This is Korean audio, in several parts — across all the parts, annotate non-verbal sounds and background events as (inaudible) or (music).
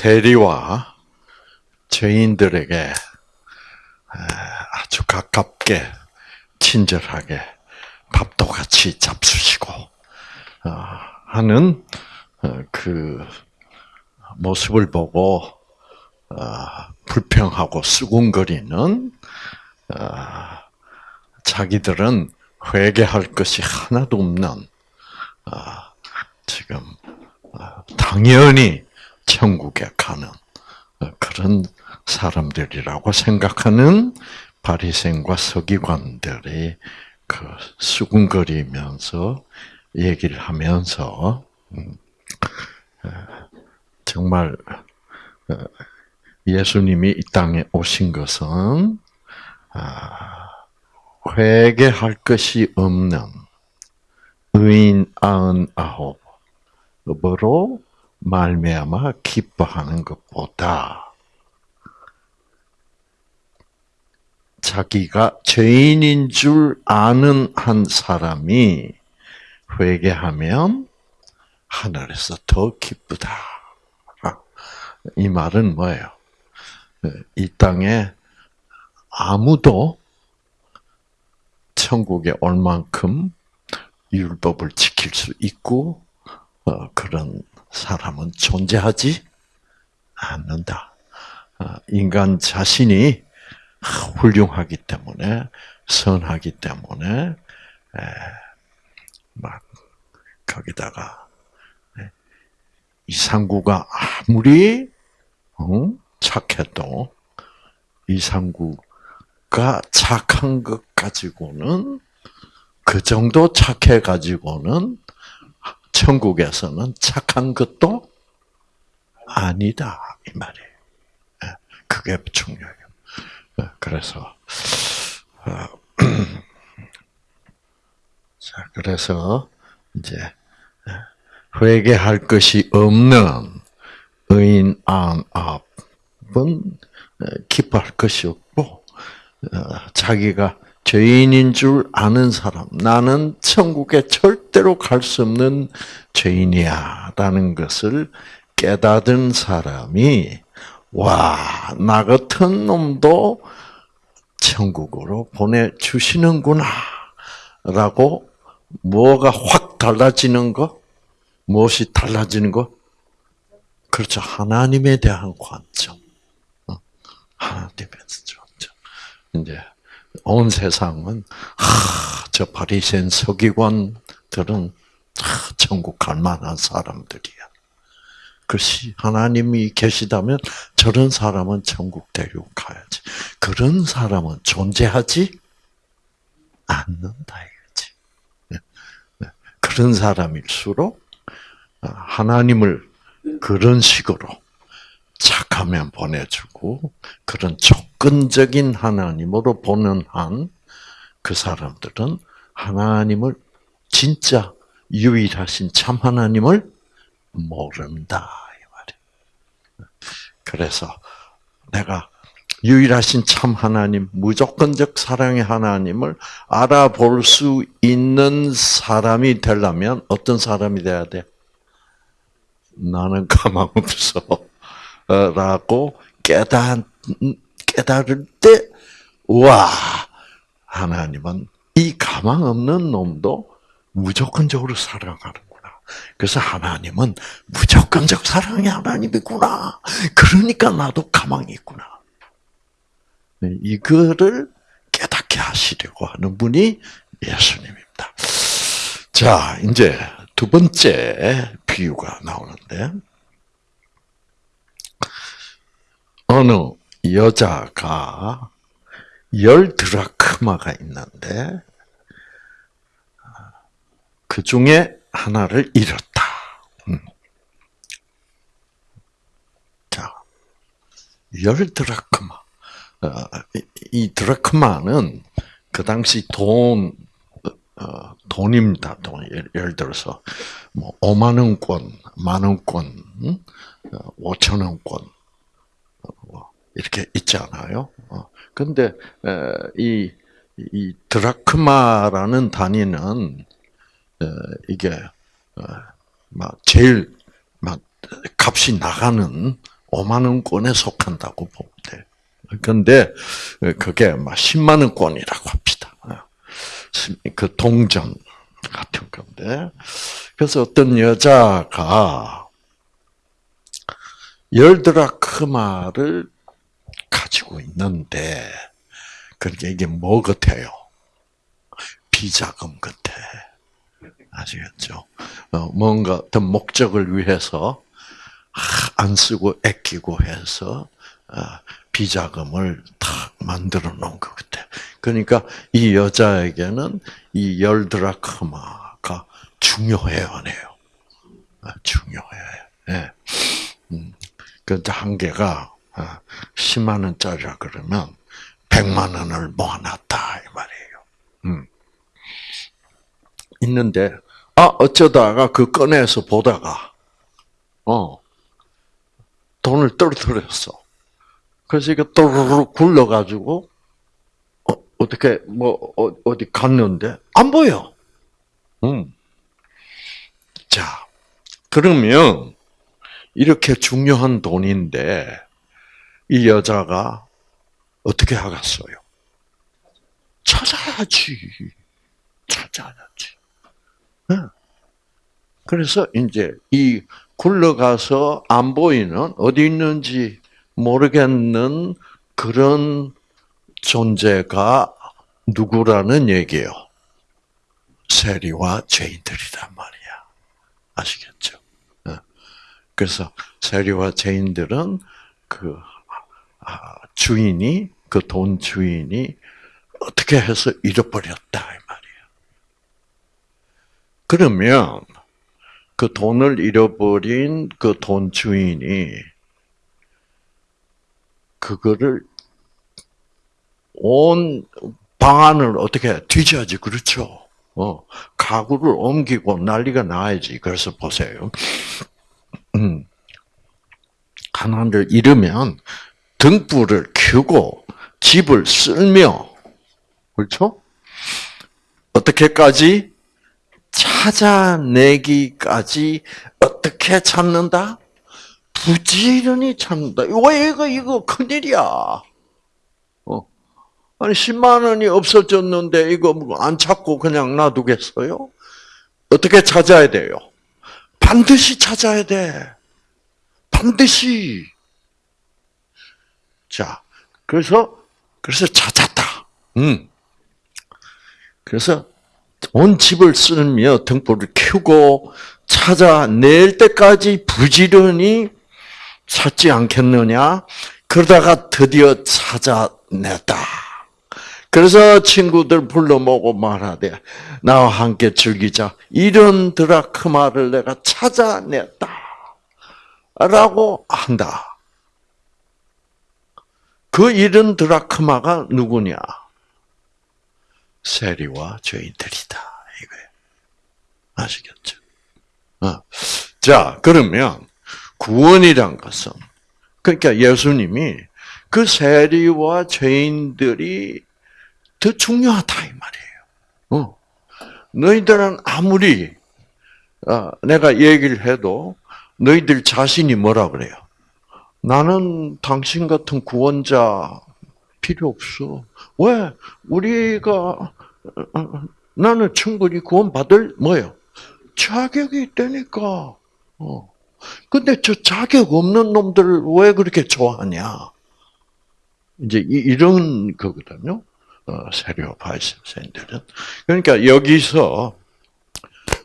세리와 죄인들에게 아주 가깝게 친절하게 밥도 같이 잡수시고 어, 하는 어, 그 모습을 보고 어, 불평하고 수군거리는 자기들은 회개할 것이 하나도 없는 지금 당연히 천국에 가는 그런 사람들이라고 생각하는 바리새인과 서기관들이 그 수군거리면서 얘기를 하면서 음, 정말 어, 예수님이 이 땅에 오신 것은 아, 회개할 것이 없는 의인 아흔 아홉으로 말미암아 기뻐하는 것보다 자기가 죄인인 줄 아는 한 사람이 회개하면 하늘에서 더 기쁘다. 이 말은 뭐예요? 이 땅에 아무도 천국에 올 만큼 율법을 지킬 수 있고 어, 그런 사람은 존재하지 않는다. 어, 인간 자신이 훌륭하기 때문에 선하기 때문에 막 거기다가 이상구가 아무리 착해도 이상구가 착한 것 가지고는 그 정도 착해 가지고는 천국에서는 착한 것도 아니다 이 말이에요. 그게 중요해요. 그래서 어, (clears throat) 자 그래서 이제 회개할 것이 없는 의인 안압은 기뻐할 것이 없고 어, 자기가 죄인인 줄 아는 사람, 나는 천국에 절대로 갈 수 없는 죄인이야 라는 것을 깨닫은 사람이 와, 나 같은 놈도 천국으로 보내주시는구나. 라고 뭐가 확 달라지는 거? 무엇이 달라지는 거? 그렇죠. 하나님에 대한 관점. 어, 하나님에 대한 관점. 이제 온 세상은 하, 저 바리새인 서기관들은 하, 천국 갈 만한 사람들이야. 그것이 하나님이 계시다면 저런 사람은 천국 데리고 가야지. 그런 사람은 존재하지 않는다 이거지. 그런 사람일수록 하나님을 그런 식으로 착하면 보내주고 그런 조건적인 하나님으로 보는 한 그 사람들은 하나님을 진짜 유일하신 참 하나님을 모른다 이 말이에요. 그래서 내가 유일하신 참 하나님, 무조건적 사랑의 하나님을 알아볼 수 있는 사람이 되려면 어떤 사람이 돼야 돼? 나는 가망 없어. (laughs) 라고 깨달, 깨달을 때, 와, 하나님은 이 가망 없는 놈도 무조건적으로 사랑하는 그래서 하나님은 무조건적 사랑의 하나님이구나. 그러니까 나도 가망이 있구나. 네, 이거를 깨닫게 하시려고 하는 분이 예수님입니다. 자, 이제 두 번째 비유가 나오는데, 어느 여자가 열 드라크마가 있는데, 그 중에 하나를 잃었다. 음. 자, 열 드라크마. 어, 이 드라크마는 그 당시 돈, 어, 돈입니다. 돈. 예를 들어서, 뭐, 5만 원권, 만 원권, 5천 어, 원권, 뭐, 이렇게 있잖아요. 근데, 이, 이 드라크마라는 단위는 어, 이게 어, 막 제일 막 값이 나가는 5만 원권에 속한다고 보면 돼. 근데 그게 막 10만 원권이라고 합시다. 그 동전 같은 건데. 그래서 어떤 여자가 열 드라크마를 가지고 있는데, 그러니까 이게 뭐 같아요? 비자금 같아. 아시겠죠? 어, 뭔가 어떤 목적을 위해서 안 쓰고 아끼고 해서 어, 비자금을 탁 만들어 놓은 것 같아. 그러니까 이 여자에게는 이 열 드라크마가 중요해요, 안 해요? 아, 중요해. 예. 음, 그 한 개가 10만 원짜리라 그러면 100만 원을 모아놨다 이 말이에요. 음. 있는데 아 어쩌다가 그 꺼내서 보다가 어 돈을 떨어뜨렸어. 그래서 이게 또르르 굴러가지고 어, 어떻게 뭐 어, 디 갔는데 안 보여. 음. 자 그러면 이렇게 중요한 돈인데 이 여자가 어떻게 하겠어요? 찾아야지. 찾아야지. 그래서 이제 이 굴러가서 안 보이는 어디 있는지 모르겠는 그런 존재가 누구라는 얘기예요. 세리와 죄인들이란 말이야. 아시겠죠? 그래서 세리와 죄인들은 그 아, 주인이 그 돈 주인이 어떻게 해서 잃어버렸다 이 말이야. 그러면 그 돈을 잃어버린 그 돈 주인이 그거를 온 방안을 어떻게 뒤져야지 그렇죠. 어, 가구를 옮기고 난리가 나야지. 그래서 보세요. 음, 하나를 잃으면 등불을 켜고 집을 쓸며 그렇죠? 어떻게까지 찾아내기까지 어떻게 찾는다? 부지런히 찾는다. 왜 이거 이거 큰일이야. 어. 아니 10만 원이 없어졌는데 이거 뭐안 찾고 그냥 놔두겠어요? 어떻게 찾아야 돼요? 반드시 찾아야 돼. 반드시. 자, 그래서 그래서 찾았다. 음. 그래서 온 집을 쓸며 등불을 켜고 찾아낼 때까지 부지런히 찾지 않겠느냐? 그러다가 드디어 찾아냈다. 그래서 친구들 불러 모고 말하되 나와 함께 즐기자. 이런 드라크마를 내가 찾아냈다. 라고 한다. 그 이런 드라크마가 누구냐? 세리와 죄인들이다. 이거예요. 아시겠죠? 어. 자, 그러면 구원이란 것은 그러니까 예수님이 그 세리와 죄인들이 더 중요하다 이 말이에요. 어. 너희들은 아무리 어, 내가 얘기를 해도 너희들 자신이 뭐라 그래요? 나는 당신 같은 구원자 필요 없어. 왜? 우리가 나는 충분히 구원받을 뭐요? 자격이 있다니까. 어. 근데 저 자격 없는 놈들을 왜 그렇게 좋아하냐? 이제 이런 거거든요. 어, 세례와 바이스인들은 그러니까 여기서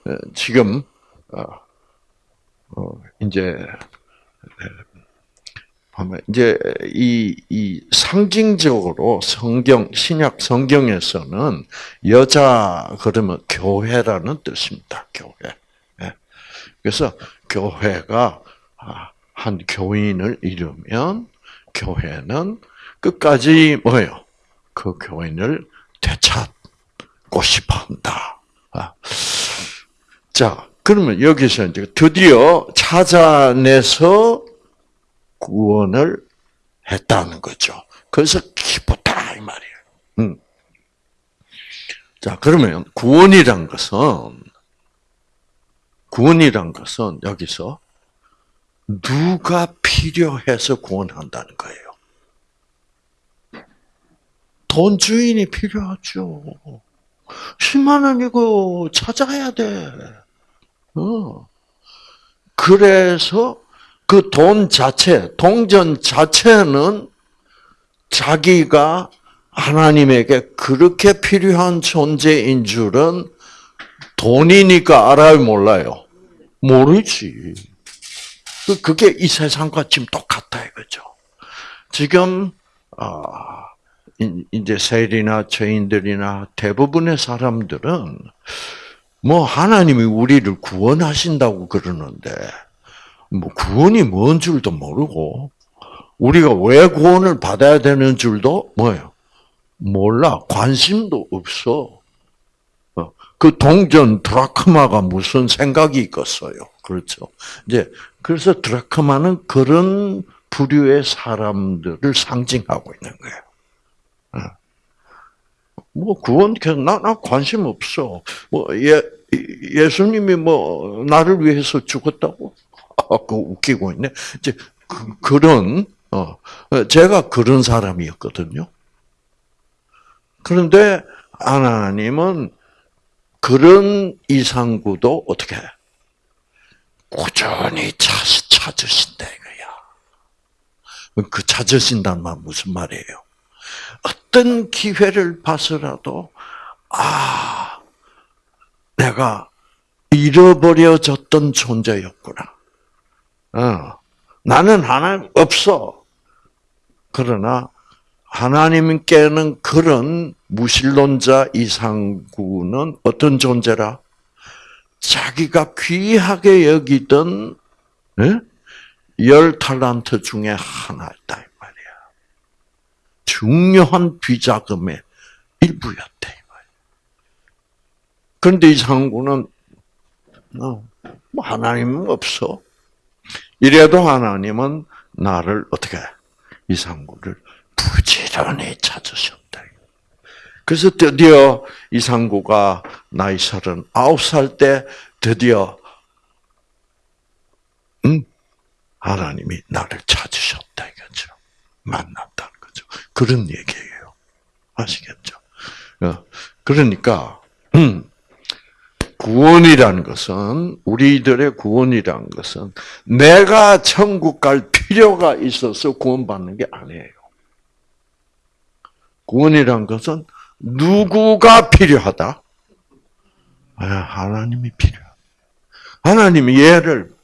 어, 지금 어, 이제 보면 이제 이, 이 상징적으로 성경 신약 성경에서는 여자 그러면 교회라는 뜻입니다. 교회. 예. 그래서 교회가 아, 한 교인을 잃으면 교회는 끝까지 뭐예요? 그 교인을 되찾고 싶어 한다. 아. 자, 그러면 여기서 이제 드디어 찾아내서 구원을 했다는 거죠. 그래서 기쁘다 이 말이에요. 음. 자 그러면 구원이란 것은 구원이란 것은 여기서 누가 필요해서 구원한다는 거예요? 돈 주인이 필요하죠. 10만 원 이거 찾아야 돼. 어. 그래서 그 돈 자체, 동전 자체는 자기가 하나님에게 그렇게 필요한 존재인 줄은 돈이니까 알아요, 몰라요? 모르지. 그- 그게 이 세상과 지금 똑같다 이거죠. 지금 아, 이- 이제 세리나 죄인들이나 대부분의 사람들은 뭐 하나님이 우리를 구원하신다고 그러는데 뭐 구원이 뭔 줄도 모르고 우리가 왜 구원을 받아야 되는 줄도 뭐예요? 몰라. 관심도 없어. 어, 그 동전 드라크마가 무슨 생각이 있겠어요. 그렇죠. 이제 그래서 드라크마는 그런 부류의 사람들을 상징하고 있는 거예요. 어. 뭐 구원 나, 나 관심 없어. 뭐 예, 예수님이 뭐 나를 위해서 죽었다고? 아, 그 웃기고 있네. 이제 그, 그런 어 제가 그런 사람이었거든요. 그런데 하나님은 그런 이상구도 어떻게 꾸준히 찾, 찾으신다 이거야. 그 찾으신다는 말 무슨 말이에요? 어떤 기회를 봐서라도 아 내가 잃어버려졌던 존재였구나. 어, 나는 하나님 없어. 그러나 하나님께는 그런 무신론자 이상구는 어떤 존재라? 자기가 귀하게 여기던 예? 열 탈란트 중에 하나였다. 중요한 비자금의 이 말이야. 그런데 이 상구는 어, 뭐 하나님은 없어. 이래도 하나님은 나를 어떻게 이 상구를 부지런히 찾으셨다. 그래서 드디어 이상구가 나이 서른 아홉 살때 드디어 음, 하나님이 나를 찾으셨다 이거죠. 만났다는 거죠. 그런 얘기예요. 아시겠죠? 어, 그러니까 음, 구원이라는 것은 우리들의 구원이라는 것은 내가 천국 갈 필요가 있어서 구원받는 게 아니에요. 구원이란 것은 누구가 필요하다? 아, 하나님이 필요하다. 하나님이 얘를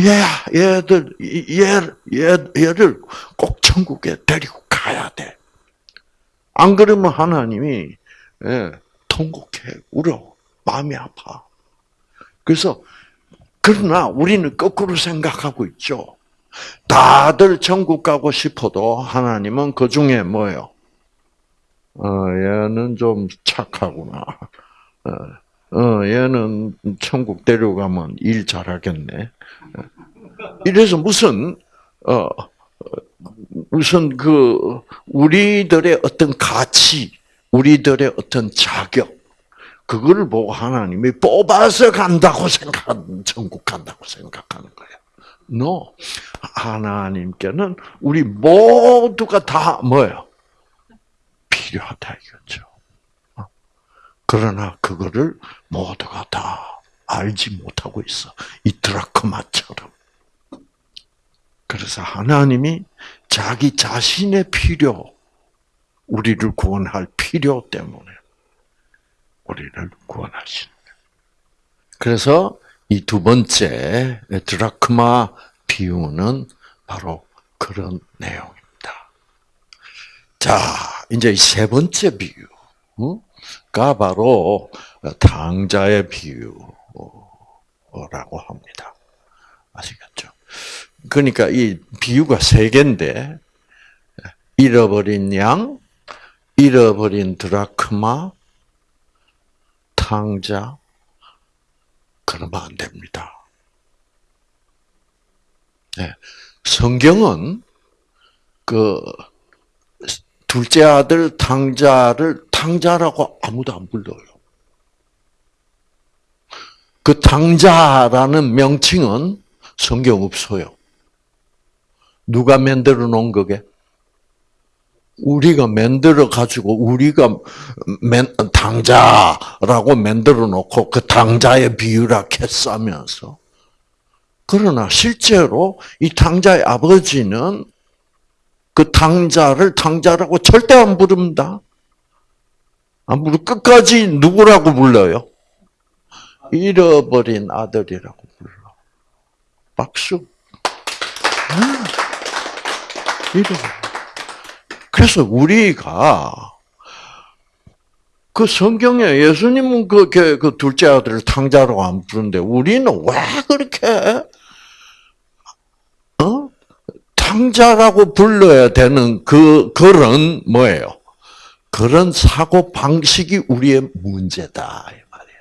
얘 얘들 얘, 얘 얘를 꼭 천국에 데리고 가야 돼. 안 그러면 하나님이 예, 통곡해 울어 마음이 아파. 그래서 그러나 우리는 거꾸로 생각하고 있죠. 다들 천국 가고 싶어도 하나님은 그 중에 뭐예요? 어, 얘는 좀 착하구나. 어, 어, 얘는 천국 데려가면 일 잘하겠네. 이래서 무슨, 어, 무슨 그, 우리들의 어떤 가치, 우리들의 어떤 자격, 그거를 보고 하나님이 뽑아서 간다고 생각하는, 천국 간다고 생각하는 거예요. No. 하나님께는 우리 모두가 다 뭐예요? 필요하다 이거죠. 어? 그러나 그거를 모두가 다 알지 못하고 있어. 이 드라크마처럼. 그래서 하나님이 자기 자신의 필요, 우리를 구원할 필요 때문에 우리를 거예요. 그래서 이 두 번째 드라크마 비유는 바로 그런 내용입니다. 자, 이제 이 세 번째 비유가 바로 당자의 비유라고 합니다. 아시겠죠? 그러니까 이 비유가 세 개인데 잃어버린 양, 잃어버린 드라크마, 탕자, 그러면 안 됩니다. 네. 성경은 그 둘째 아들 탕자를 탕자라고 아무도 안 불러요. 그 탕자라는 명칭은 성경 없어요. 누가 만들어 놓은 거게? 우리가 만들어 가지고 우리가 맨, 당자라고 만들어 놓고 그 당자의 비유라 캐싸면서 그러나 실제로 이 당자의 아버지는 그 당자를 당자라고 절대 안 부릅니다. 안 부르 끝까지 누구라고 불러요? 잃어버린 아들이라고 불러. 박수. 그래서 우리가 그 성경에 예수님은 그, 그, 그 둘째 아들을 탕자라고 안 부르는데 우리는 왜 그렇게 어? 탕자라고 불러야 되는 그 그런 뭐예요? 그런 사고 방식이 우리의 문제다 이 말이에요.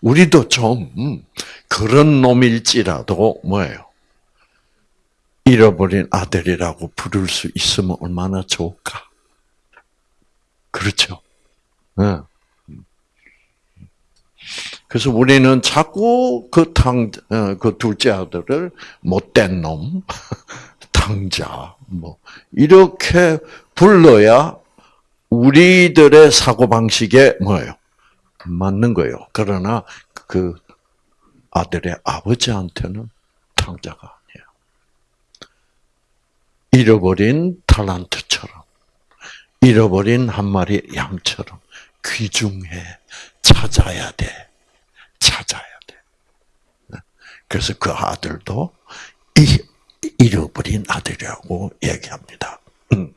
우리도 좀 그런 놈일지라도 뭐예요? 잃어버린 아들이라고 부를 수 있으면 얼마나 좋을까? 그렇죠. 네. 그래서 우리는 자꾸 그 당, 어, 그 둘째 아들을 못된 놈, (laughs) 당자, 뭐, 이렇게 불러야 우리들의 사고방식에 뭐예요? 맞는 거예요. 그러나 그 아들의 아버지한테는 아니에요. 잃어버린 탈란트처럼, 잃어버린 한 마리 양처럼 귀중해 찾아야 돼. 찾아야 돼. 그래서 그 아들도 잃어버린 아들이라고 얘기합니다. 음.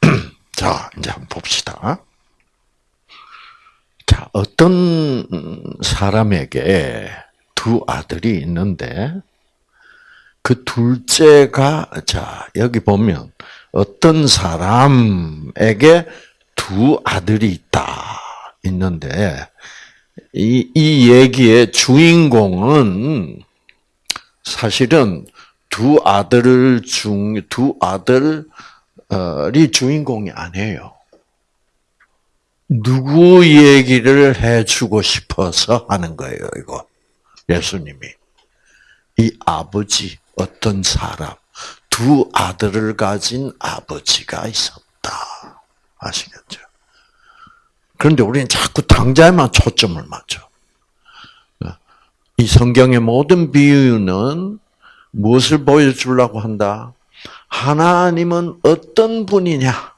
(clears throat) 자, 이제 한번 봅시다. 자, 어떤 사람에게 두 아들이 있는데, 그 둘째가, 자, 여기 보면, 어떤 사람에게 두 아들이 있다. 있는데, 이, 이 얘기의 주인공은 사실은 두 아들 중, 두 아들이 주인공이 아니에요. 누구 얘기를 해주고 싶어서 하는 거예요, 이거. 예수님이. 이 아버지, 어떤 사람, 두 아들을 가진 아버지가 있었다. 아시겠죠? 그런데 우리는 자꾸 당자에만 초점을 맞춰. 이 성경의 모든 비유는 무엇을 보여주려고 한다? 하나님은 어떤 분이냐?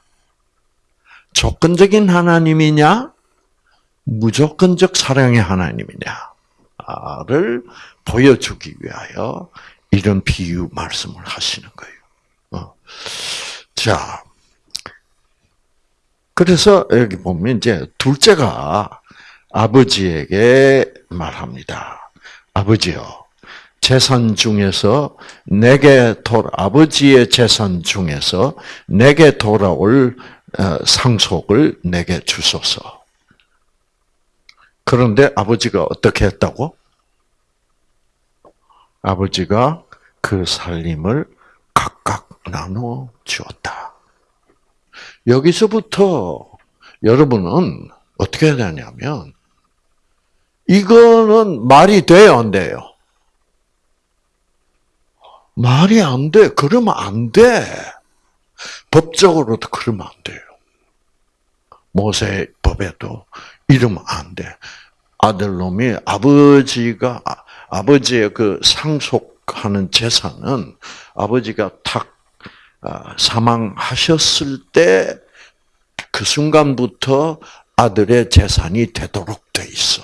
조건적인 하나님이냐? 무조건적 사랑의 하나님이냐? 를 보여주기 위하여 이런 비유 말씀을 하시는 거예요. 어. 자, 그래서 여기 보면 이제 둘째가 아버지에게 말합니다. 아버지요, 재산 중에서 내게 돌 아버지의 재산 중에서 내게 돌아올 어, 상속을 내게 주소서. 그런데 아버지가 어떻게 했다고? 아버지가 그 살림을 각각 나눠 주었다. 여기서부터 여러분은 어떻게 되냐면, 이거는 말이 돼요, 안 돼요? 말이 안 돼. 그러면 안 돼. 법적으로도 그러면 안 돼요. 모세 법에도 이러면 안 돼. 아들놈이 아버지가 아버지의 그 상속하는 재산은 아버지가 탁 아, 사망하셨을 때 그 순간부터 아들의 재산이 되도록 돼 있어.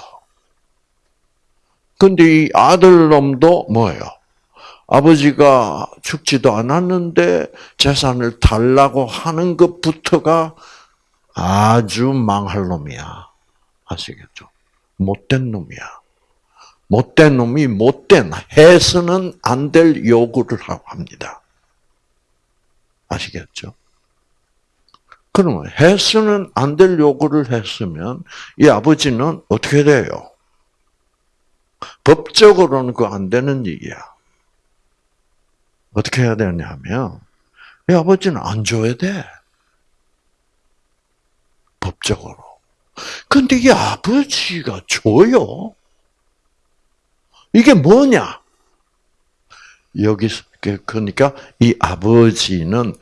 근데 이 아들놈도 뭐예요? 아버지가 죽지도 않았는데 재산을 달라고 하는 것부터가 아주 망할 놈이야. 아시겠죠? 못된 놈이야. 못된 놈이 못된, 해서는 안 될 요구를 합니다. 아시겠죠? 그러면 해서는 안 될 요구를 했으면 이 아버지는 어떻게 돼요? 법적으로는 그 안 되는 일이야. 어떻게 해야 되냐면 이 아버지는 안 줘야 돼. 법적으로. 근데 이 아버지가 줘요. 이게 뭐냐? 여기 그러니까 이 아버지는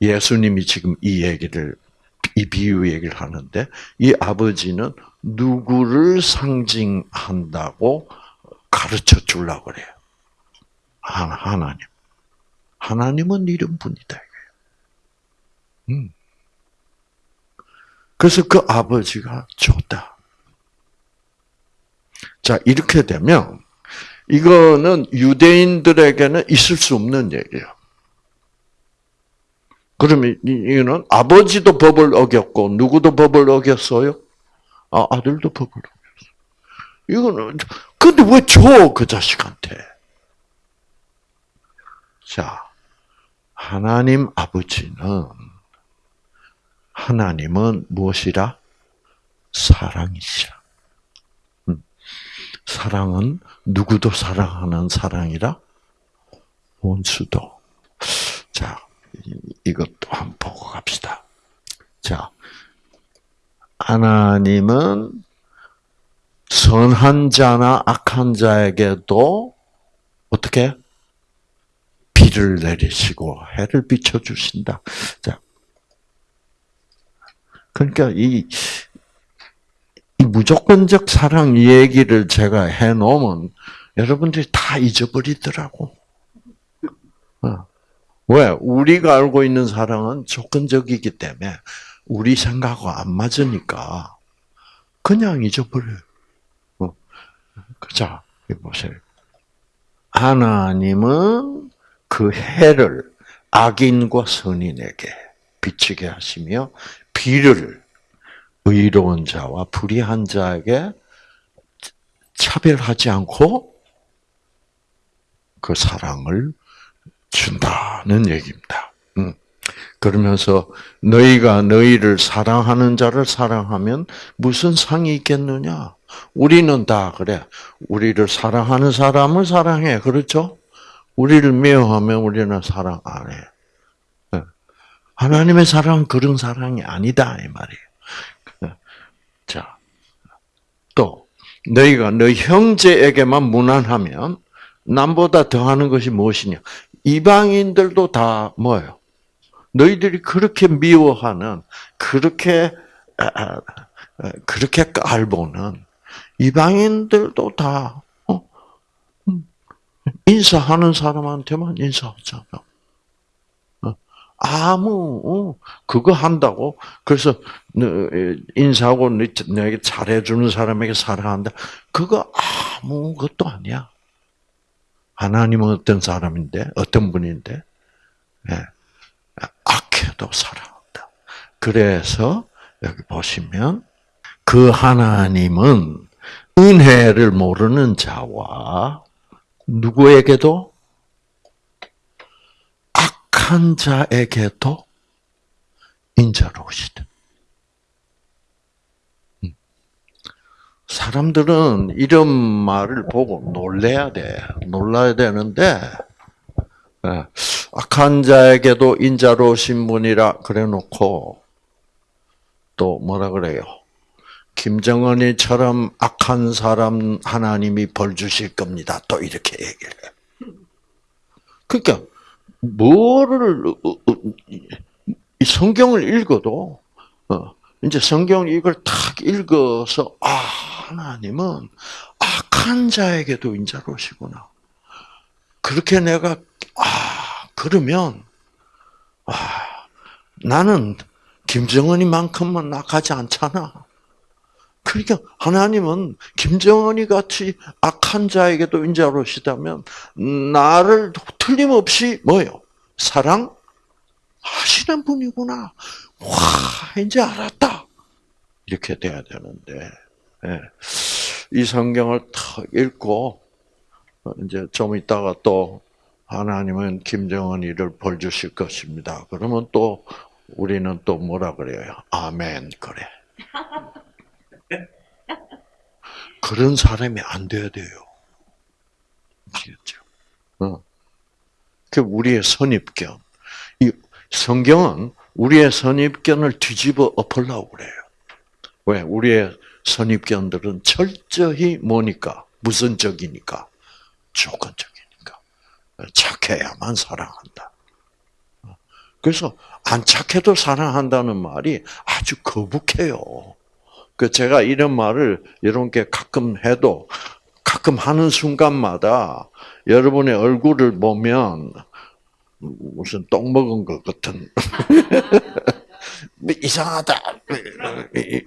예수님이 지금 이 얘기를 이 비유 얘기를 하는데 이 아버지는 누구를 상징한다고 가르쳐 주려고 그래요. 하나 하나님. 하나님은 이런 분이다. 음. 그래서 그 아버지가 좋다. 자, 이렇게 되면 이거는 유대인들에게는 있을 수 없는 얘기예요. 그러면 이거는 아버지도 법을 어겼고 누구도 법을 어겼어요? 아, 아들도 법을 어겼어. 이거는 근데 왜 줘 그 자식한테? 자, 하나님 아버지는 하나님은 무엇이라? 사랑이시라. 음. 사랑은 누구도 사랑하는 사랑이라? 원수도. 자, 이것도 한번 보고 갑시다. 자, 하나님은 선한 자나 악한 자에게도 어떻게 비를 내리시고 해를 비춰 주신다. 자, 그러니까 이, 이 무조건적 사랑 얘기를 제가 해 놓으면 여러분들이 다 잊어버리더라고. 어. 왜? 우리가 알고 있는 사랑은 조건적이기 때문에 우리 생각하고 안 맞으니까 그냥 잊어버려요. 어. 자, 보세요. 하나님은 그 해를 악인과 선인에게 비치게 하시며 비를 의로운 자와 불의한 자에게 차별하지 않고 그 사랑을 준다는 얘기입니다. 음. 그러면서 너희가 너희를 사랑하는 자를 사랑하면 무슨 상이 있겠느냐? 우리는 다 그래. 우리를 사랑하는 사람을 사랑해. 그렇죠? 우리를 미워하면 우리는 사랑 안 해. 예. 하나님의 사랑은 그런 사랑이 아니다 이 말이에요. 예. 자, 또 너희가 너희 형제에게만 무난하면 남보다 더하는 것이 무엇이냐? 이방인들도 다 뭐예요? 너희들이 그렇게 미워하는 그렇게 그렇게 깔보는 이방인들도 다 어? 음, 인사하는 사람한테만 인사하잖아. 어? 아무 어, 그거 한다고 그래서 인사하고 내게 잘해주는 사람에게 사랑한다. 그거 아무것도 아니야. 하나님은 어떤 사람인데 어떤 분인데 네. 악해도 사랑한다. 그래서 여기 보시면 그 하나님은 은혜를 모르는 자와 누구에게도 악한 자에게도 인자로우시다. 사람들은 이런 말을 보고 놀래야 돼. 놀라야 되는데, 예, 악한 자에게도 인자로우신 분이라 그래 놓고, 또 뭐라 그래요? 김정은이처럼 악한 사람 하나님이 벌 주실 겁니다. 또 이렇게 얘기를 해. 그러니까 뭐를 어, 어, 이 성경을 읽어도 어, 이제 성경 이걸 탁 읽어서 아 하나님은 악한 자에게도 인자로시구나. 그렇게 내가 아 그러면 아 나는 김정은이만큼은 악하지 않잖아. 그러니까 하나님은 김정은이 같이 악한 자에게도 인자로시다면 나를 틀림없이 뭐요? 사랑 하시는 분이구나. 와 이제 알았다. 이렇게 돼야 되는데 예. 이 성경을 탁 읽고 이제 좀 있다가 또 하나님은 김정은이를 벌 주실 것입니다. 그러면 또 우리는 또 뭐라 그래요? 아멘 그래. (laughs) 그런 사람이 안 돼야 돼요. 아시겠죠? 어. 그 우리의 선입견. 이 성경은 우리의 선입견을 뒤집어 엎으려고 그래요. 왜? 우리의 선입견들은 철저히 뭐니까? 무선적이니까. 조건적이니까. 착해야만 사랑한다. 그래서 안 착해도 사랑한다는 말이 아주 거북해요. 그 제가 이런 말을 여러분께 가끔 해도 가끔 하는 순간마다 여러분의 얼굴을 보면 무슨 똥 먹은 것 같은 (laughs) 뭐 이상하다. 예.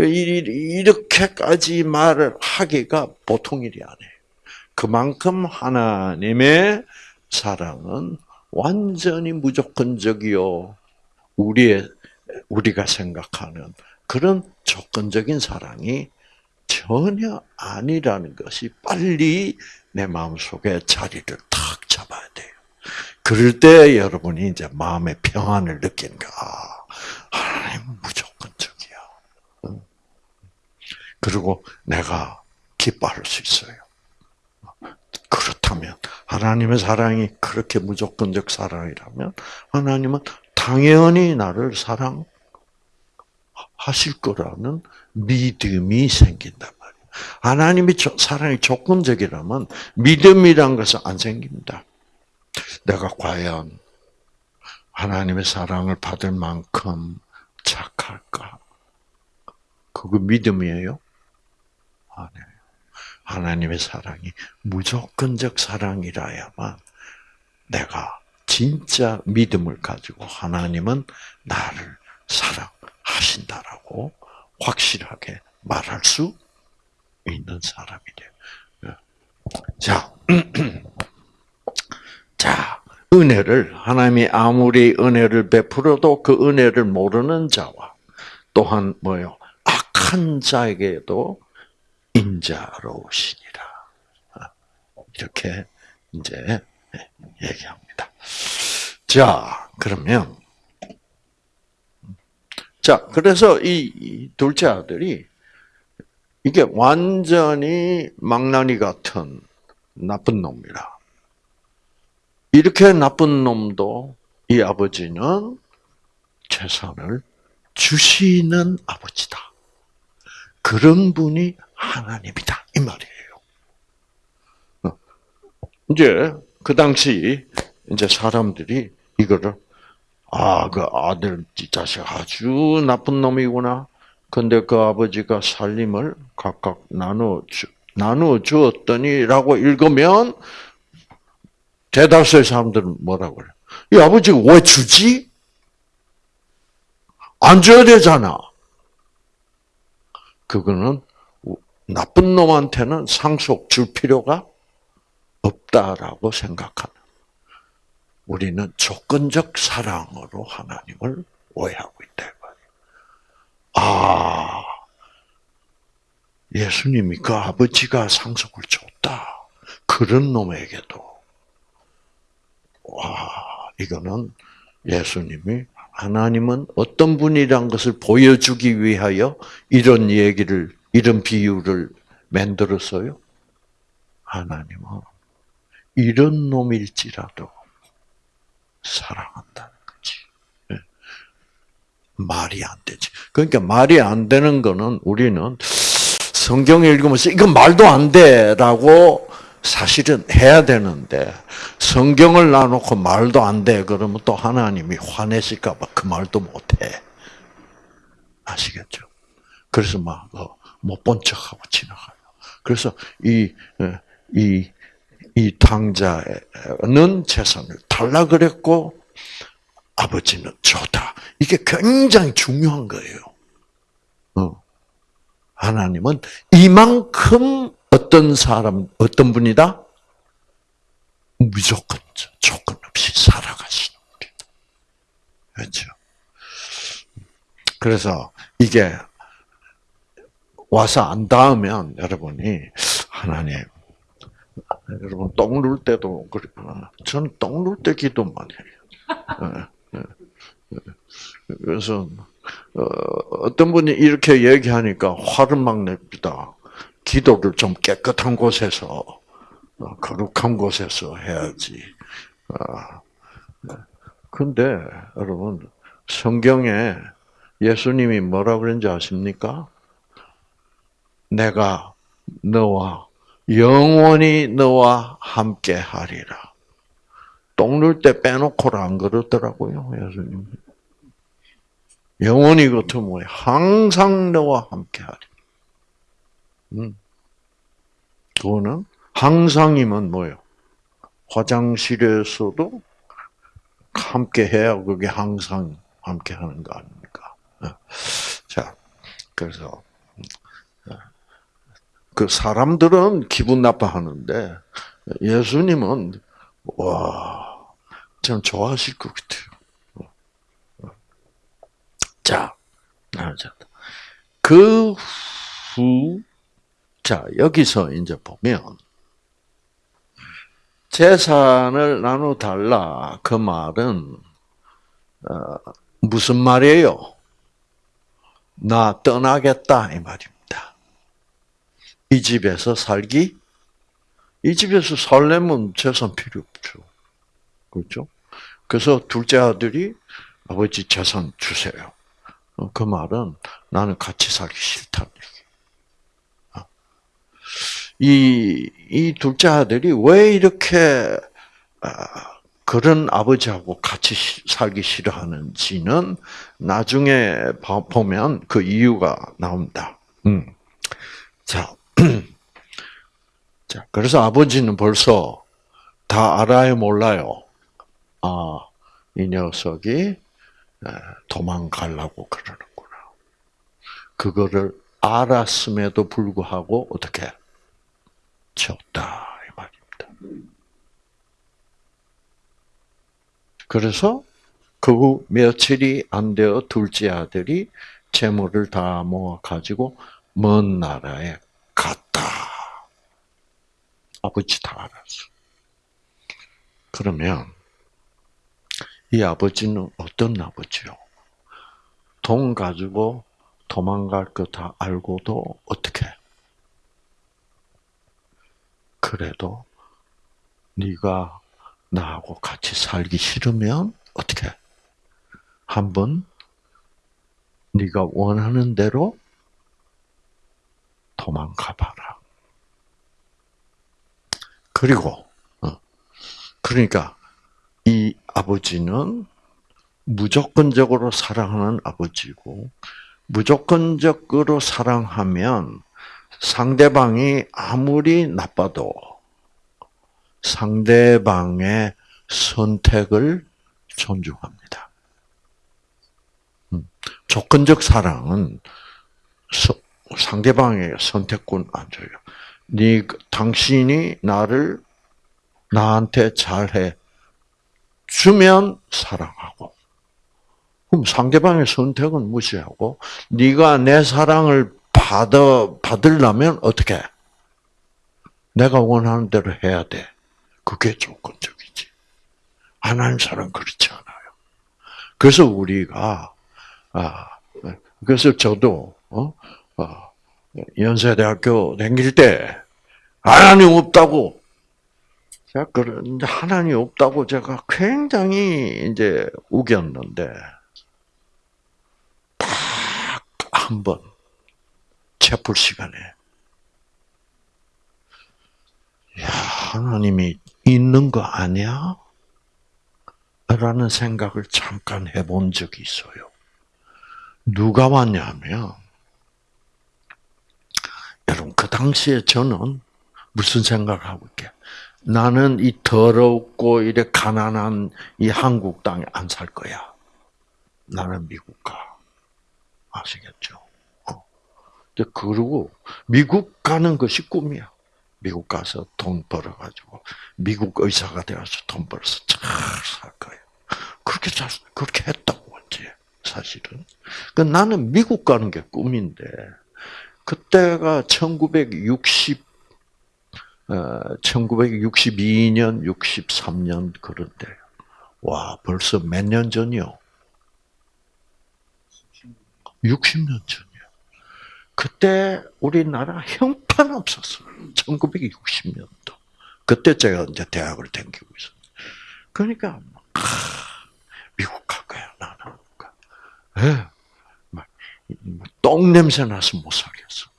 이렇게까지 말을 하기가 보통 일이 아니에요. 그만큼 하나님의 사랑은 완전히 무조건적이요. 우리의 우리가 생각하는 그런 조건적인 사랑이 전혀 아니라는 것이 빨리 내 마음속에 자리를 탁 잡아야 돼요. 그럴 때 여러분이 이제 마음의 평안을 느끼는가. 아, 하나님 무조건적이야. 그리고 내가 기뻐할 수 있어요. 그렇다면 하나님의 사랑이 그렇게 무조건적 사랑이라면 하나님은 당연히 나를 사랑하실 거라는 믿음이 생긴단 말이에요. 하나님이 사랑이 조건적이라면 믿음이란 것은 안 생깁니다. 내가 과연 하나님의 사랑을 받을 만큼 착할까? 그거 믿음이에요? 아니에요. 하나님의 사랑이 무조건적 사랑이라야만 내가 진짜 믿음을 가지고 하나님은 나를 사랑하신다라고 확실하게 말할 수 있는 사람이 돼요. 자, (clears throat) 자, 은혜를, 하나님이 아무리 은혜를 베풀어도 그 은혜를 모르는 자와 또한 뭐요? 악한 자에게도 인자로우시니라. 이렇게 이제 얘기합니다. 자, 그러면 자, 그래서 이 둘째 아들이 이게 완전히 망나니 같은 나쁜 놈이라. 이렇게 나쁜 놈도 이 아버지는 재산을 주시는 아버지다. 그런 분이 하나님이다. 이 말이에요. 어. 이제 그 당시 이제 사람들이 이거를 아, 그 아들 자식 아주 나쁜 놈이구나. 근데 그 아버지가 살림을 각각 나눠 주, 나누어 주었더니라고 읽으면 대다수의 사람들은 뭐라고 그래? 이 아버지가 왜 주지? 안 줘야 되잖아. 그거는 나쁜 놈한테는 상속 줄 필요가 없다라고 생각하는. 우리는 조건적 사랑으로 하나님을 오해하고 있다. 아, 예수님이 그 아버지가 상속을 줬다. 그런 놈에게도. 와, 이거는 예수님이 하나님은 어떤 분이란 것을 보여주기 위하여 이런 얘기를, 이런 비유를 만들었어요? 하나님은 이런 놈일지라도 사랑한다는 거지. 예. 말이 안 되지. 그러니까 말이 안 되는 거는 우리는 성경 읽으면서 이건 말도 안 돼라고 사실은 해야 되는데 성경을 놔놓고 말도 안 돼 그러면 또 하나님이 화내실까 봐 그 말도 못해 아시겠죠? 그래서 막 못 본 척하고 지나가요. 그래서 이 이, 이 당자는 재산을 달라 그랬고 아버지는 줬다. 이게 굉장히 중요한 거예요. 어. 하나님은 이만큼 어떤 사람, 어떤 분이다? 무조건 조건 없이 살아가시는 분이다. 그렇죠? 그래서 이게 와서 안 닿으면 여러분이 하나님 여러분 똥 눌 때도 저는 똥 눌 때 기도만 해요. 예, 예, 예. 그래서 어, 어떤 분이 이렇게 얘기하니까 화를 막 냅니다. 기도를 좀 깨끗한 곳에서 어, 거룩한 곳에서 해야지. 아, 근데 여러분 성경에 예수님이 뭐라 그런지 아십니까? 내가 너와 영원히 너와 함께 하리라. 똥눌 때 빼놓고는 안 그러더라고요, 예수님. 영원히 같은 뭐예요? 항상 너와 함께 하리. 음. 그거는 항상이면 뭐예요? 화장실에서도 함께 해야 그게 항상 함께 하는 거 아닙니까? 어. 자, 그래서 어, 그 사람들은 기분 나빠하는데 예수님은 와, 참 좋아하실 것 같아요. 어. 자, 그 후, 자 여기서 이제 보면 재산을 나눠달라. 그 말은, 어, 무슨 말이에요? 나 떠나겠다. 이 말입니다. 이 집에서 살기? 이 집에서 살려면 재산 필요 없죠. 그렇죠? 그래서 둘째 아들이 아버지 재산 주세요. 어, 그 말은 나는 같이 살기 싫다는. 이, 이 둘째 아들이 왜 이렇게, 아, 그런 아버지하고 같이 살기 싫어하는지는 나중에 보면 그 이유가 나옵니다. 음. 자, (clears throat) 자, 그래서 아버지는 벌써 다 알아요, 몰라요? 아, 이 녀석이 도망가려고 그러는구나. 그거를 알았음에도 불구하고 어떻게 졌다 이 말입니다. 그래서 그 후 며칠이 안 되어 둘째 아들이 재물을 다 모아 가지고 먼 나라에 갔다. 아버지 다 알았어. 그러면 이 아버지는 어떤 아버지요? 돈 가지고 도망갈 거 다 알고도 어떻게? 그래도 네가 나하고 같이 살기 싫으면 어떻게? 한번 네가 원하는 대로 도망가 봐라. 그리고 어, 그러니까 이 아버지는 무조건적으로 사랑하는 아버지고 무조건적으로 사랑하면 상대방이 아무리 나빠도 상대방의 선택을 존중합니다. 음, 조건적 사랑은 상대방의 선택권 안 줘요. 네, 당신이 나를 나한테 잘해 주면 사랑하고, 그럼 상대방의 선택은 무시하고, 네가 내 사랑을 받아, 받으려면 어떻게? 내가 원하는 대로 해야 돼. 그게 조건적이지. 안 하는 사람 그렇지 않아요. 그래서 우리가, 아, 그래서 저도, 어, 어 연세대학교 다닐 때, 하나님 없다고, 제가 그런, 하나님 없다고 제가 굉장히 이제 우겼는데, 딱 한 번, 채플 시간에 야, 하나님이 있는 거 아니야? 라는 생각을 잠깐 해본 적이 있어요. 누가 왔냐면, 여러분, 그 당시에 저는 무슨 생각을 하고 있게? 나는 이 더럽고 이래 가난한 이 한국 땅에 안 살 거야. 나는 미국 가. 아시겠죠? 그러고 미국 가는 것이 꿈이야. 미국 가서 돈 벌어가지고 미국 의사가 되어서 돈 벌어서 잘살 거예요. 그렇게 잘 그렇게 했다고 했지 사실은. 그 나는 미국 가는 게 꿈인데 그때가 1960 어, 1962년, 63년 그런데 와 벌써 몇 년 전이요? 60년 전. 그때 우리나라 형편없었어요. 1960년도. 그때 제가 이제 대학을 다니고 있었어요. 그러니까, 아, 미국 갈 거야, 나는. 예. 막, 똥 냄새 나서 못 살겠어.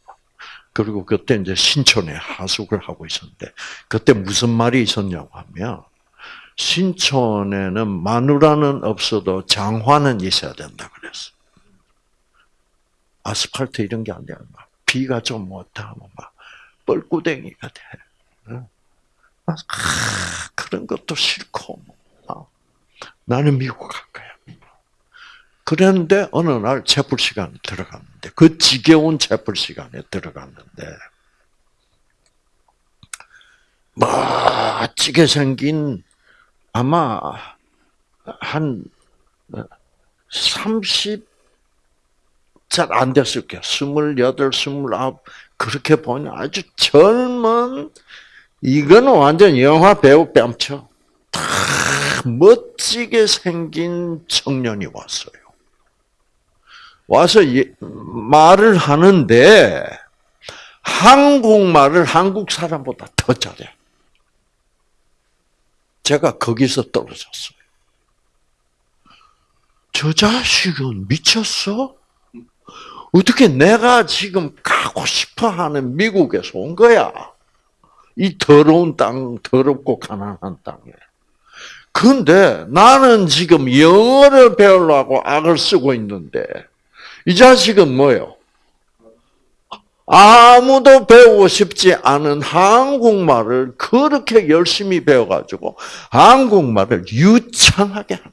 그리고 그때 이제 신촌에 하숙을 하고 있었는데 그때 무슨 말이 있었냐고 하면 신촌에는 마누라는 없어도 장화는 있어야 된다 그랬어. 아스팔트 이런 게 아니라 막 비가 좀 못하면 막 뻘구덩이가 돼. 아, 그런 것도 싫고 뭐. 나는 미국 갈 거야. 그랬는데 어느 날 채플 시간에 들어갔는데 그 지겨운 채플 시간에 들어갔는데 멋지게 생긴 아마 한 30, 잘 안 됐을 거야. 28, 29, 그렇게 보니 아주 젊은, 이거는 완전 영화 배우 뺨쳐. 다 멋지게 생긴 청년이 왔어요. 와서 말을 하는데, 한국말을 한국 사람보다 더 잘해. 제가 거기서 떨어졌어요. 저 자식은 미쳤어? 어떻게 내가 지금 가고 싶어 하는 미국에서 온 거야? 이 더러운 땅, 더럽고 가난한 땅에. 근데 나는 지금 영어를 배우려고 악을 쓰고 있는데, 이 자식은 뭐요? 아무도 배우고 싶지 않은 한국말을 그렇게 열심히 배워가지고 한국말을 유창하게 하는.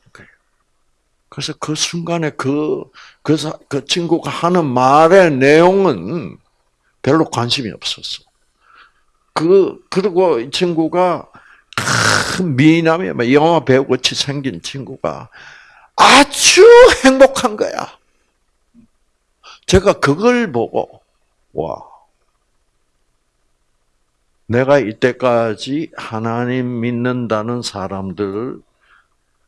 그래서 그 순간에 그, 그, 그 친구가 하는 말의 내용은 별로 관심이 없었어. 그, 그리고 이 친구가 큰 미남이 영화 배우 같이 생긴 친구가 아주 행복한 거야. 제가 그걸 보고 와. 내가 이때까지 하나님 믿는다는 사람들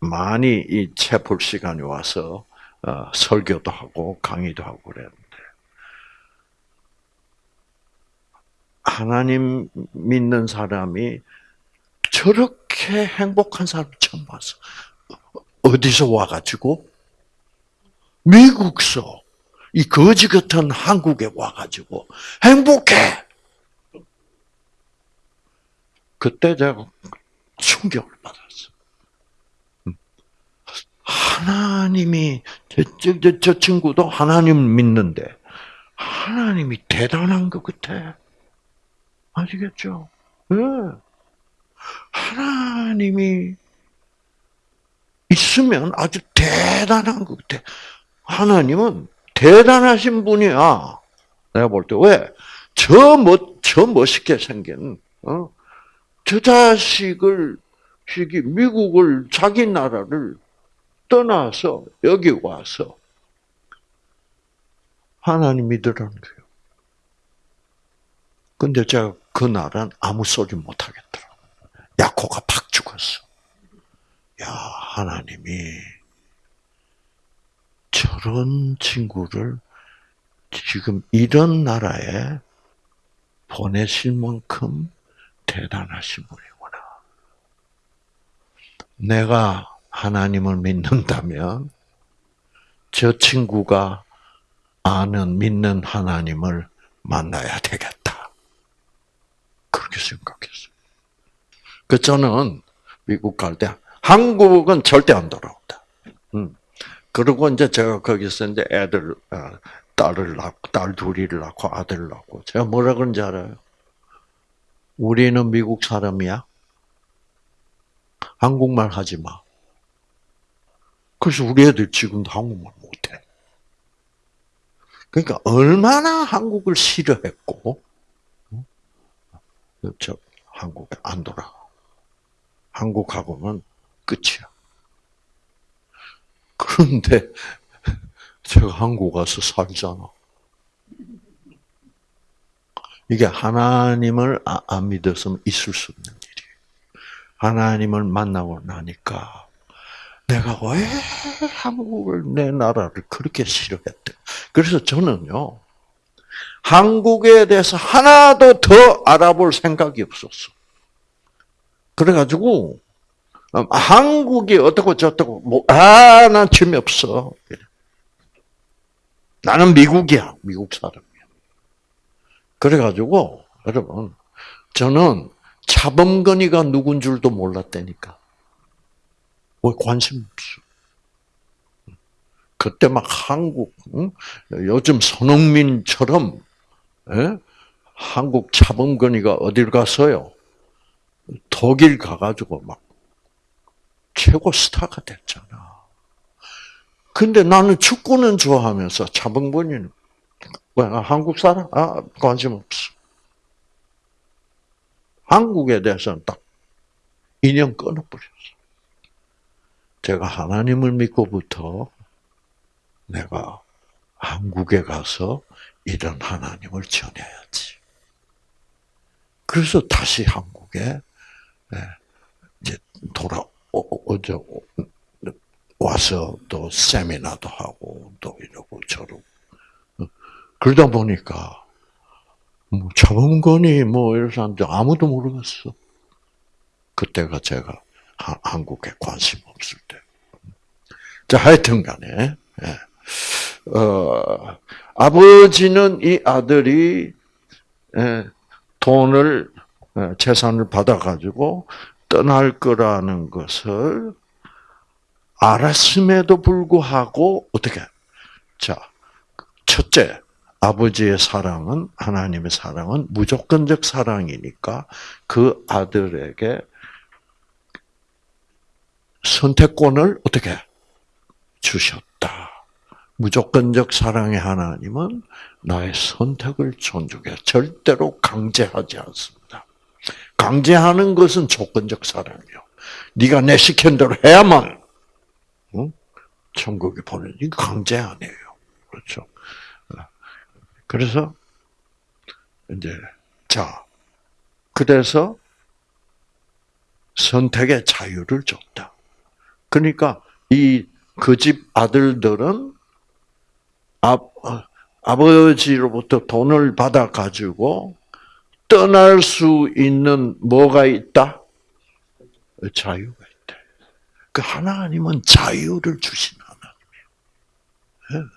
많이 이 채플 시간에 와서 어, 설교도 하고 강의도 하고 그랬는데 하나님 믿는 사람이 저렇게 행복한 사람 처음 봤어. 어디서 와가지고 미국서 이 거지 같은 한국에 와가지고 행복해. 그때 제가 충격을 받았어. 음. 하나님이 저, 저, 저 친구도 하나님 믿는데 하나님이 대단한 것 같아. 아시겠죠? 네. 하나님이 있으면 아주 대단한 것 같아. 하나님은 대단하신 분이야. 내가 볼 때. 왜? 저 멋, 저 멋있게 생긴, 어? 저 자식을, 미국을, 자기 나라를 떠나서 여기 와서 하나님 믿으라는 거예요. 근데 제가 그 날은 아무 소리 못 하겠더라. 야코가 팍 죽었어. 야, 하나님이 저런 친구를 지금 이런 나라에 보내실 만큼 대단하신 분이구나. 내가 하나님을 믿는다면 저 친구가 아는 믿는 하나님을 만나야 되겠다. 그렇게 생각했어요. 그 저는 미국 갈 때 한국은 절대 안 돌아온다. 음. 그리고 이제 제가 거기서 이제 애들, 어, 딸을 낳고, 딸 둘이를 낳고 아들을 낳고, 제가 뭐라 그런지 알아요? 우리는 미국 사람이야? 한국말 하지 마. 그래서 우리 애들 지금도 한국말 못해. 그러니까 얼마나 한국을 싫어했고, 저 한국에 안 돌아. 한국하고는 끝이야. 그런데 (laughs) 제가 한국 가서 살잖아. 이게 하나님을 아, 안 믿었으면 있을 수 없는 일이에요. 하나님을 만나고 나니까 내가 왜 한국을 내 나라를 그렇게 싫어했대. 그래서 저는요 한국에 대해서 하나도 더 알아볼 생각이 없었어. 그래가지고 음, 한국이 어떻고 저떻고 뭐, 아, 난 재미없어. 나는 미국이야. 미국 사람이야. 그래가지고 여러분 저는 차범근이가 누군 줄도 몰랐다니까. 왜 관심 없어? 그때 막 한국 응? 요즘 손흥민처럼 예? 한국 차범근이가 어딜 갔어요? 독일 가가지고 막 최고 스타가 됐잖아. 근데 나는 축구는 좋아하면서 차범근이는 왜 한국 사람? 아 관심 없어. 한국에 대해서는 딱 인연 끊어버렸어. 제가 하나님을 믿고부터 내가 한국에 가서 이런 하나님을 전해야지. 그래서 다시 한국에 이제 돌아 어저 와서 또 세미나도 하고 또 이러고 저러고 그러다 보니까 뭐 차범근이 뭐 이런 사람들 아무도 모르겠어. 그때가 제가 한국에 관심 없을 때. 자, 하여튼 간에, 예. 어, 아버지는 이 아들이, 예, 돈을, 예, 재산을 받아가지고 떠날 거라는 것을 알았음에도 불구하고, 어떻게, 자, 첫째, 아버지의 사랑은 하나님의 사랑은 무조건적 사랑이니까 그 아들에게 선택권을 어떻게 주셨다. 무조건적 사랑의 하나님은 나의 선택을 존중해 절대로 강제하지 않습니다. 강제하는 것은 조건적 사랑이요. 네가 내 시킨 대로 해야만 응? 천국에 보내는 강제 아니에요. 그렇죠? 그래서 이제 자 그래서 선택의 자유를 줬다. 그러니까 이 그 집 아들들은 아, 아버지로부터 돈을 받아 가지고 떠날 수 있는 뭐가 있다? 자유가 있다. 그 하나님은 자유를 주신 하나님이에요.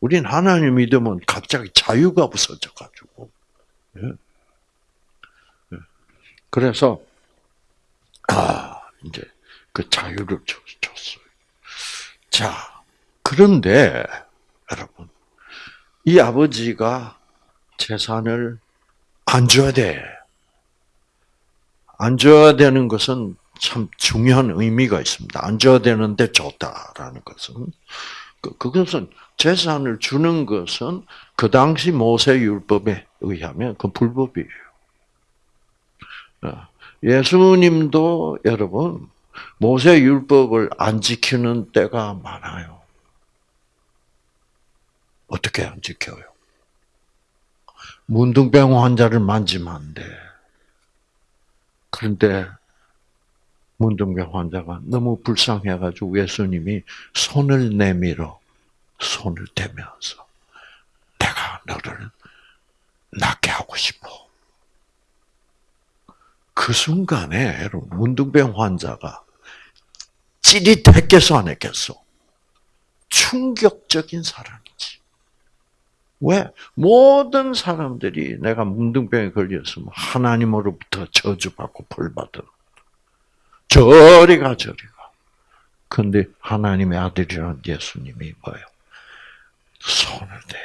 우린 하나님 믿으면 갑자기 자유가 없어져 가지고. 그래서 아 이제 그 자유를 줬어요. 자 그런데 여러분 이 아버지가 재산을 안 줘야 돼. 안 줘야 되는 것은 참 중요한 의미가 있습니다. 안 줘야 되는데 줬다라는 것은 그, 그것은 재산을 주는 것은 그 당시 모세 율법에 의하면 그 불법이에요. 어, 예수님도 여러분 모세 율법을 안 지키는 때가 많아요. 어떻게 안 지켜요? 문둥병 환자를 만지면 안 돼. 그런데 문둥병 환자가 너무 불쌍해가지고 예수님이 손을 내밀어 손을 대면서 내가 너를 낫게 하고 싶어. 그 순간에 여러분 문둥병 환자가 찌릿했겠어 안 했겠어? 충격적인 사랑이지. 왜? 모든 사람들이 내가 문둥병에 걸렸으면 하나님으로부터 저주받고 벌받아. 저리 가 저리 가. 근데 하나님의 아들이란 예수님이 뭐예요? 손을 대.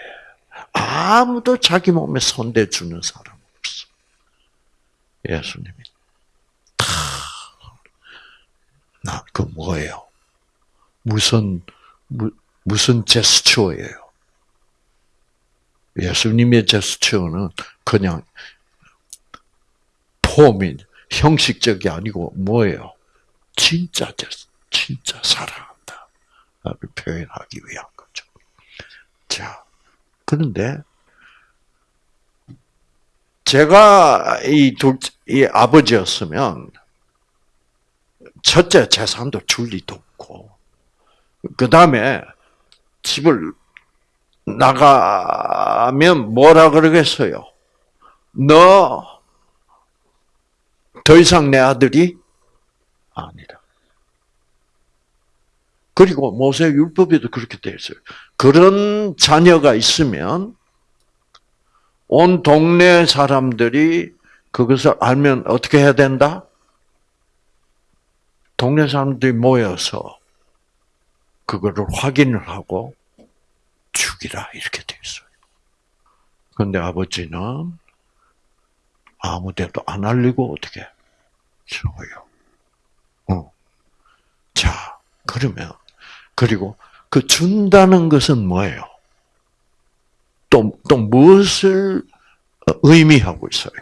아무도 자기 몸에 손대 주는 사람 없어. 예수님이 다. 나, 그 뭐예요? 무슨, 무, 무슨 제스처예요? 예수님의 제스처는 그냥 폼이 형식적이 아니고 뭐예요? 진짜 제스, 진짜 사랑한다. 를 표현하기 위한 거죠. 자, 그런데 제가 이 둘, 이 아버지였으면 첫째 재산도 줄 리도 없고, 그 다음에 집을 나가면 뭐라 그러겠어요? 너 더 이상 내 아들이 아니라. 그리고 모세 율법에도 그렇게 되어 있어요. 그런 자녀가 있으면 온 동네 사람들이 그것을 알면 어떻게 해야 된다? 동네 사람들이 모여서 그거를 확인을 하고 죽이라 이렇게 돼 있어요. 그런데 아버지는 아무데도 안 알리고 어떻게 죽어요. 어. 자, 그러면 그리고 그 준다는 것은 뭐예요? 또, 또 무엇을 의미하고 있어요?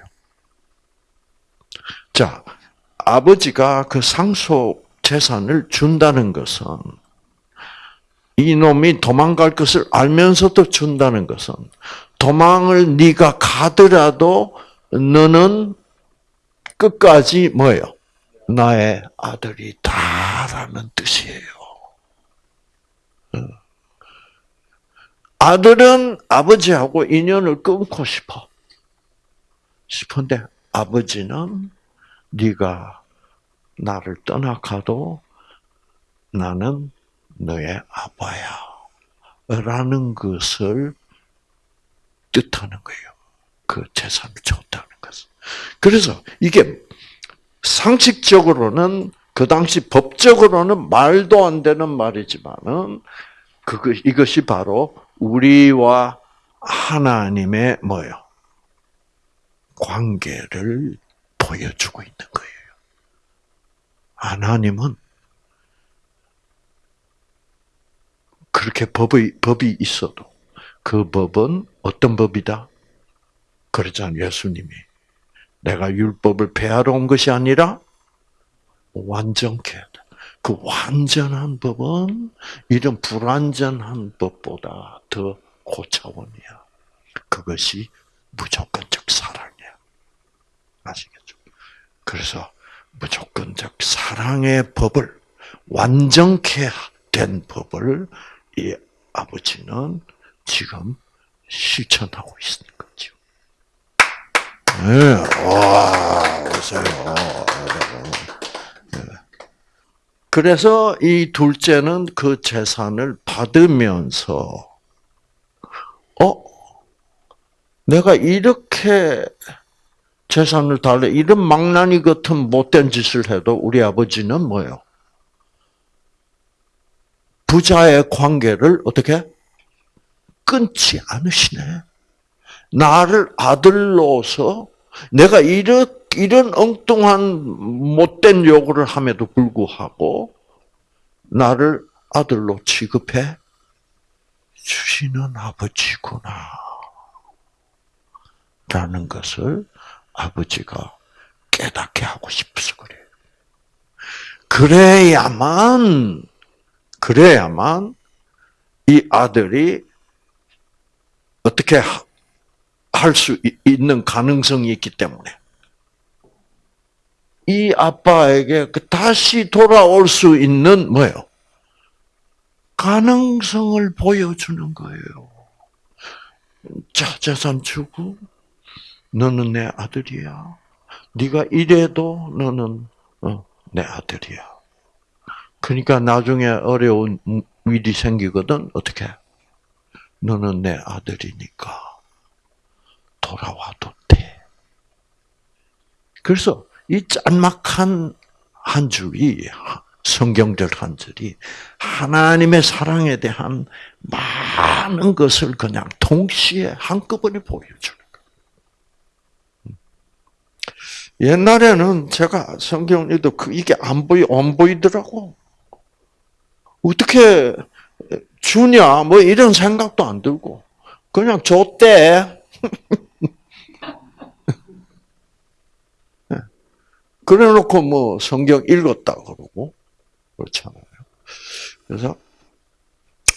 자, 아버지가 그 상속 재산을 준다는 것은 이놈이 도망갈 것을 알면서도 준다는 것은 도망을 네가 가더라도 너는 끝까지 뭐예요? 나의 아들이다라는 뜻이에요. 어. 아들은 아버지하고 인연을 끊고 싶어. 싶은데 아버지는 네가 나를 떠나가도 나는 너의 아빠야. 라는 것을 뜻하는 거예요. 그 재산을 줬다는 것은. 그래서 이게 상식적으로는 그 당시 법적으로는 말도 안 되는 말이지만은 그것 이것이 바로 우리와 하나님의 뭐요 관계를 보여주고 있는 거예요. 하나님은 그렇게 법이 법이 있어도 그 법은 어떤 법이다? 그러잖아요, 예수님이. 내가 율법을 폐하러 온 것이 아니라 완전케. 그 완전한 법은 이런 불완전한 법보다 더 고차원이야. 그것이 무조건적 사랑이야. 아시겠죠? 그래서 무조건적 사랑의 법을 완전케 된 법을 이 아버지는 지금 실천하고 있는 거죠. 네, 와, 보세요. 네. 그래서 이 둘째는 그 재산을 받으면서, 어? 내가 이렇게 재산을 달래, 이런 망나니 같은 못된 짓을 해도 우리 아버지는 뭐예요? 부자의 관계를 어떻게? 끊지 않으시네. 나를 아들로서 내가 이런, 이런 엉뚱한 못된 요구를 함에도 불구하고 나를 아들로 취급해 주시는 아버지구나. 라는 것을 아버지가 깨닫게 하고 싶어서 그래요. 그래야만 그래야만 이 아들이 어떻게 할 수 있는 가능성이 있기 때문에 이 아빠에게 그 다시 돌아올 수 있는 뭐예요? 가능성을 보여주는 거예요. 자, 재산 주고 너는 내 아들이야. 네가 이래도 너는 어, 내 아들이야. 그러니까 나중에 어려운 일이 생기거든 어떻게? 너는 내 아들이니까 돌아와도 돼. 그래서 이 짤막한 한 줄이 성경절 한 줄이 하나님의 사랑에 대한 많은 것을 그냥 동시에 한꺼번에 거예요. 옛날에는 제가 성경 읽도 그 이게 안 보이 안 보이더라고. 어떻게 주냐 뭐 이런 생각도 안 들고 그냥 줬대. (laughs) 그래놓고 뭐 성경 읽었다 그러고 그렇잖아요. 그래서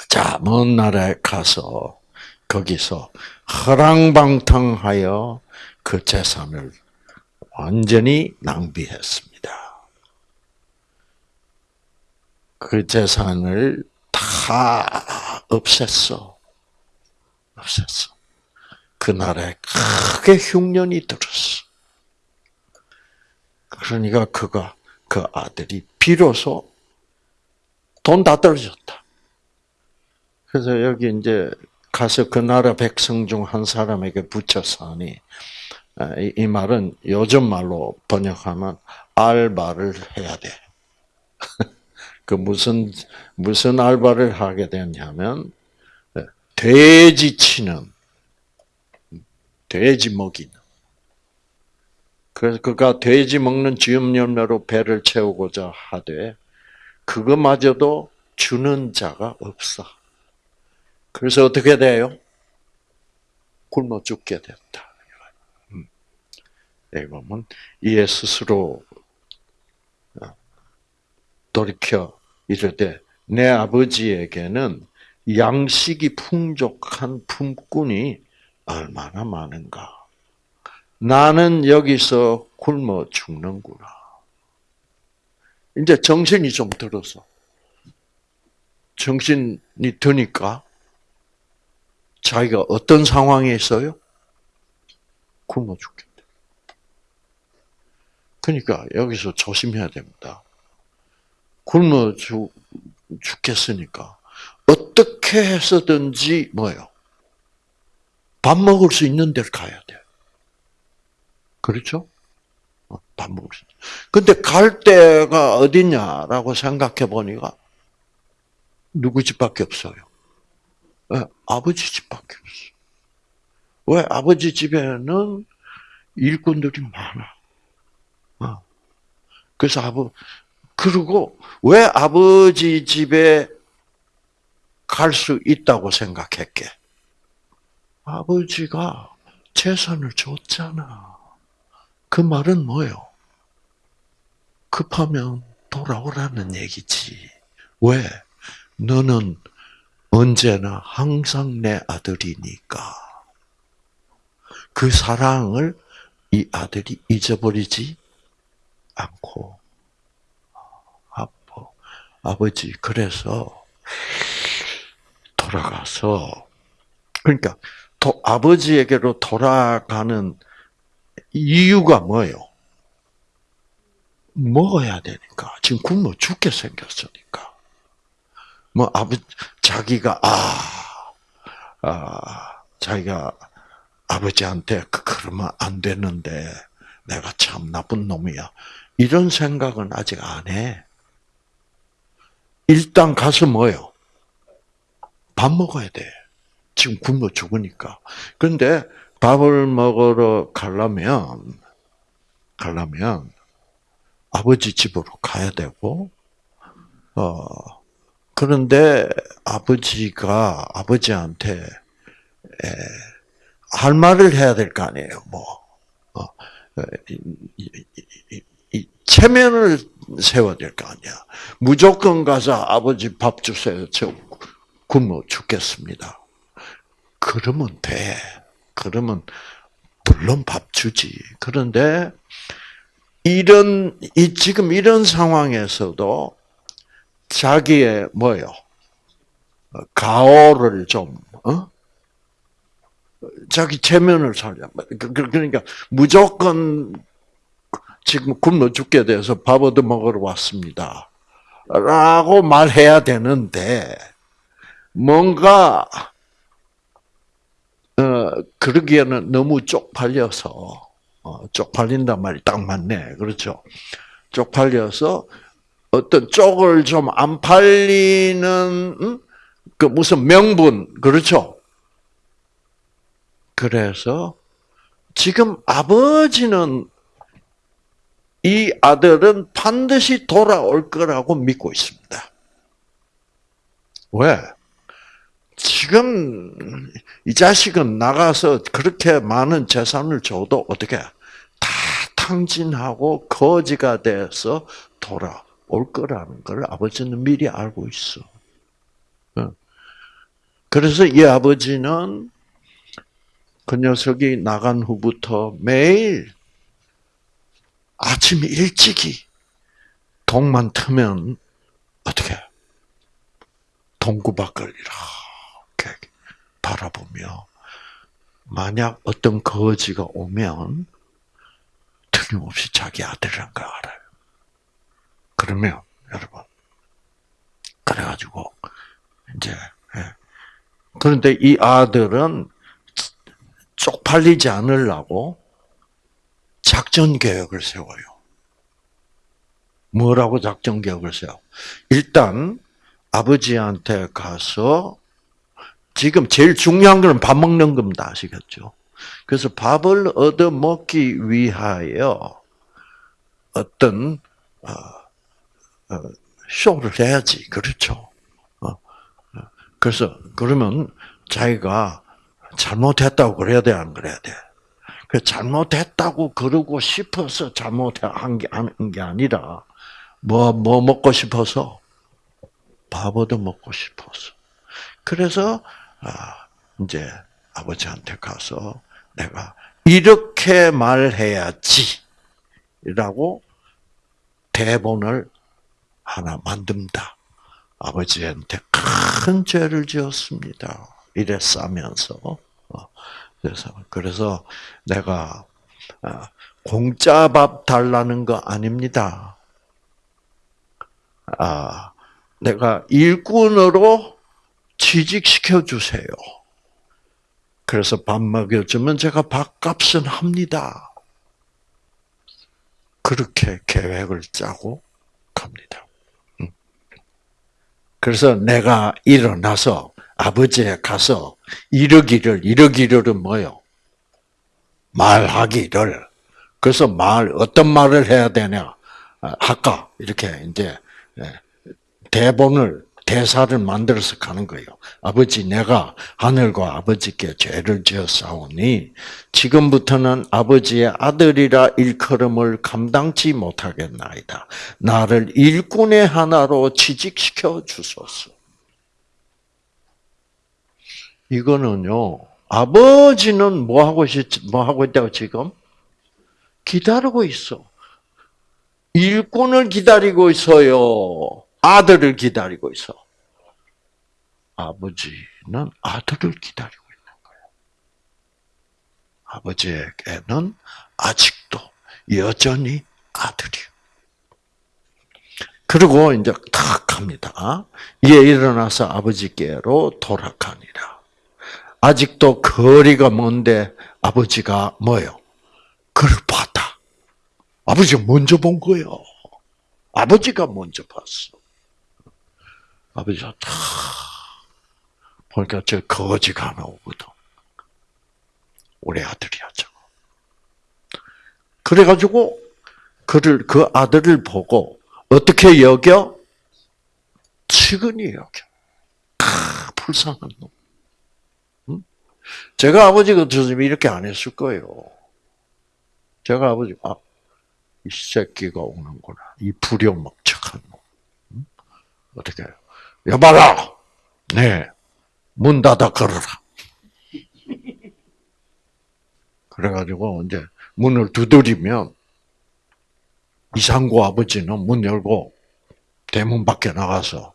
자먼 나라에 가서 거기서 허랑방탕하여 그 재산을 완전히 낭비했습니다. 그 재산을 다 없앴어. 없앴어. 그 나라에 크게 흉년이 들었어. 그러니까 그가 그 아들이 비로소 돈 다 떨어졌다. 그래서 여기 이제 가서 그 나라 백성 중 한 사람에게 붙여사니 아, 이, 이 말은 요즘 말로 번역하면 알바를 해야 돼. (laughs) 그 무슨 무슨 알바를 하게 됐냐면 돼지 치는 돼지 먹이는. 그래서 그가 돼지 먹는 열매로 배를 채우고자 하되 그거마저도 주는 자가 없어. 그래서 어떻게 돼요? 굶어 죽게 됐다. 음. 여기 보면 이에 스스로 어, 돌이켜 이르되 내 아버지에게는 양식이 풍족한 품꾼이 얼마나 많은가. 나는 여기서 굶어 죽는구나. 이제 정신이 좀 들어서. 정신이 드니까 자기가 어떤 상황에 있어요? 굶어 죽겠다. 그러니까 여기서 조심해야 됩니다. 굶어 죽, 죽겠으니까 어떻게 해서든지 뭐요? 밥 먹을 수 있는 데를 가야 돼. 그렇죠? 어, 밥 먹을 수. 근데 갈 데가 어디냐라고 생각해 보니까 누구 집밖에 없어요. 네, 아버지 집밖에 없어. 왜 아버지 집에는 일꾼들이 많아. 어. 그래서 아버 그리고 왜 아버지 집에 갈 수 있다고 생각했게? 아버지가 재산을 줬잖아. 그 말은 뭐요? 급하면 돌아오라는 얘기지. 왜? 너는 언제나 항상 내 아들이니까. 그 사랑을 이 아들이 잊어버리지 않고 아버 아버지 그래서 돌아가서 그러니까 도, 아버지에게로 돌아가는 이유가 뭐예요? 먹어야 되니까. 지금 굶어 죽게 생겼으니까. 뭐 아버 자기가 아, 아 자기가 아버지한테 그, 그러면 안 되는데 내가 참 나쁜 놈이야 이런 생각은 아직 안 해. 일단 가서 뭐요? 밥 먹어야 돼. 지금 굶어 죽으니까. 그런데 밥을 먹으러 가려면, 가려면, 아버지 집으로 가야 되고, 어, 그런데 아버지가 아버지한테 에, 할 말을 해야 될 거 아니에요, 뭐. 어, 이, 체면을 세워야 될 거 아니야. 무조건 가서 아버지 밥 주세요. 저 굶어 죽겠습니다. 그러면 돼. 그러면 물론 밥 주지. 그런데 이런 이 지금 이런 상황에서도 자기의 뭐요? 가오를 좀 어? 자기 체면을 살려. 그, 그, 그러니까 무조건 지금 굶어 죽게 돼서 밥 얻어 먹으러 왔습니다. 라고 말해야 되는데 뭔가 어, 그러기에는 너무 쪽팔려서, 어, 쪽팔린단 말이 딱 맞네. 그렇죠? 쪽팔려서 어떤 쪽을 좀 안 팔리는, 음? 그 무슨 명분, 그렇죠? 그래서 지금 아버지는 이 아들은 반드시 돌아올 거라고 믿고 있습니다. 왜? 지금 이 자식은 나가서 그렇게 많은 재산을 줘도 어떻게 다 탕진하고 거지가 돼서 돌아올 거라는 걸 아버지는 미리 알고 있어. 그래서 이 아버지는 그 녀석이 나간 후부터 매일 아침 일찍이 동만 트면 어떻게 동구 밖을 이렇게 바라보며 만약 어떤 거지가 오면 틀림없이 자기 아들이란 걸 알아요. 그러면 여러분 그래가지고 이제 예, 그런데 이 아들은 쪽팔리지 않으려고 작전 계획을 세워요. 뭐라고 작전 계획을 세워? 일단 아버지한테 가서 지금 제일 중요한 거는 밥 먹는 겁니다. 아시겠죠? 그래서 밥을 얻어 먹기 위하여 어떤 어, 어, 쇼를 해야지, 그렇죠? 어, 그래서 그러면 자기가 잘못했다고 그래야 돼, 안 그래야 돼? 그 잘못했다고 그러고 싶어서 잘못한 게, 게 아니라, 뭐, 뭐 먹고 싶어서? 밥 얻어 먹고 싶어서. 그래서, 아, 이제 아버지한테 가서 내가 이렇게 말해야지. 라고 대본을 하나 만듭니다. 아버지한테 큰 죄를 지었습니다. 이래 싸면서. 어, 그래서, 그래서 내가, 아, 공짜 밥 달라는 거 아닙니다. 아, 내가 일꾼으로 취직시켜 주세요. 그래서 밥 먹여주면 제가 밥값은 합니다. 그렇게 계획을 짜고 갑니다. 음. 그래서 내가 일어나서 아버지에 가서 이러기를 이러기를은 뭐요? 말하기를. 그래서 말 어떤 말을 해야 되냐? 아까 이렇게 이제 예, 대본을 대사를 만들어서 가는 거예요. 아버지, 내가 하늘과 아버지께 죄를 지었사오니 지금부터는 아버지의 아들이라 일컬음을 감당치 못하겠나이다. 나를 일꾼의 하나로 취직시켜 주소서. 이거는요. 아버지는 뭐 하고 있, 뭐 하고 있다고 지금 기다리고 있어. 일꾼을 기다리고 있어요. 아들을 기다리고 있어. 아버지는 아들을 기다리고 있는 거예요. 아버지에게는 아직도 여전히 아들이요. 그리고 이제 탁 합니다. 이에 일어나서 아버지께로 돌아가니라. 아직도 거리가 먼데 아버지가 뭐요? 그를 봤다. 아버지가 먼저 본 거예요. 아버지가 먼저 봤어. 아버지가 다 보니까 저 거지가 하나 오거든. 우리 아들이야, 저거. 그래가지고 그를 그 아들을 보고 어떻게 여겨? 측은히 여겨. 아, 불쌍한 놈. 응? 제가 아버지 같으면 이렇게 안 했을 거예요. 제가 아버지, 아, 이 새끼가 오는구나. 이 불효목척한 놈. 응? 어떻게 해요? 여봐라! 네. 문 닫아 걸어라. 그래가지고 이제 문을 두드리면 이상구 아버지는 문 열고 대문 밖에 나가서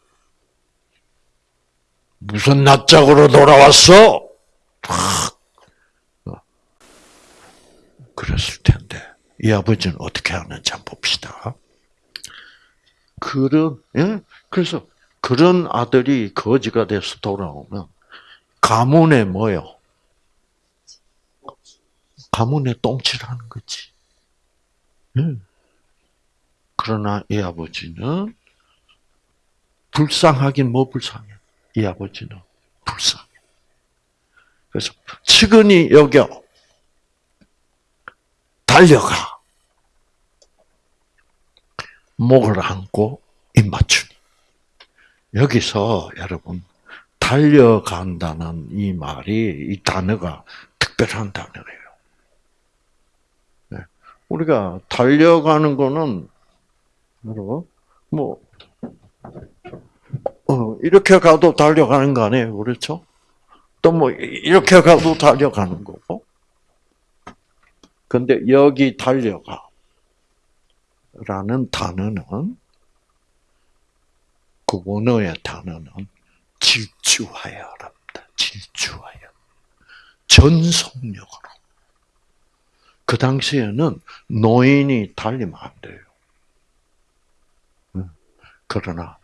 무슨 낯짝으로 돌아왔어? 어. 그랬을 텐데 이 아버지는 어떻게 하는지 한번 봅시다. 그런 예? 그래서 그런 아들이 거지가 돼서 돌아오면 가문에 뭐요? 가문에 똥칠하는 거지. 응. 그러나 이 아버지는 불쌍하긴 뭐 불쌍해. 이 아버지는 불쌍해. 그래서 측은히 여겨 달려가 목을 안고 입 맞추니 여기서 여러분 달려간다는 이 말이 이 단어가 특별한 단어예요. 네. 우리가 달려가는 거는 여러분 뭐 어, 이렇게 가도 달려가는 거 아니에요, 그렇죠? 또 뭐 이렇게 가도 달려가는 거고. 근데 여기 달려가 라는 단어는 그 원어의 단어는 질주하여랍니다. 질주하여. 전속력으로. 그 당시에는 노인이 달리면 안 돼요. 그러나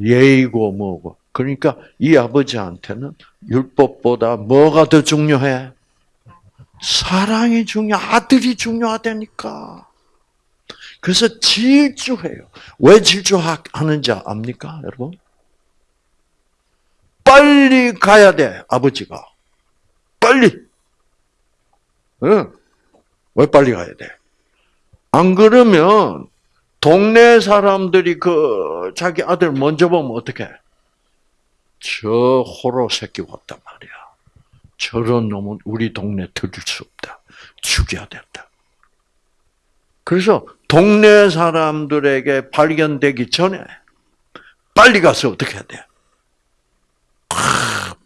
예의고 뭐고 그러니까 이 아버지한테는 율법보다 뭐가 더 중요해? 사랑이 중요, 아들이 중요하다니까. 그래서 질주해요. 왜 질주하는지 압니까, 여러분? 빨리 가야 돼, 아버지가. 빨리. 응. 왜 빨리 가야 돼? 안 그러면 동네 사람들이 그 자기 아들 먼저 보면 어떡해? 저 호로 새끼 왔단 말이야. 저런 놈은 우리 동네 들일 수 없다. 죽여야 된다. 그래서 동네 사람들에게 발견되기 전에 빨리 가서 어떻게 해야 돼?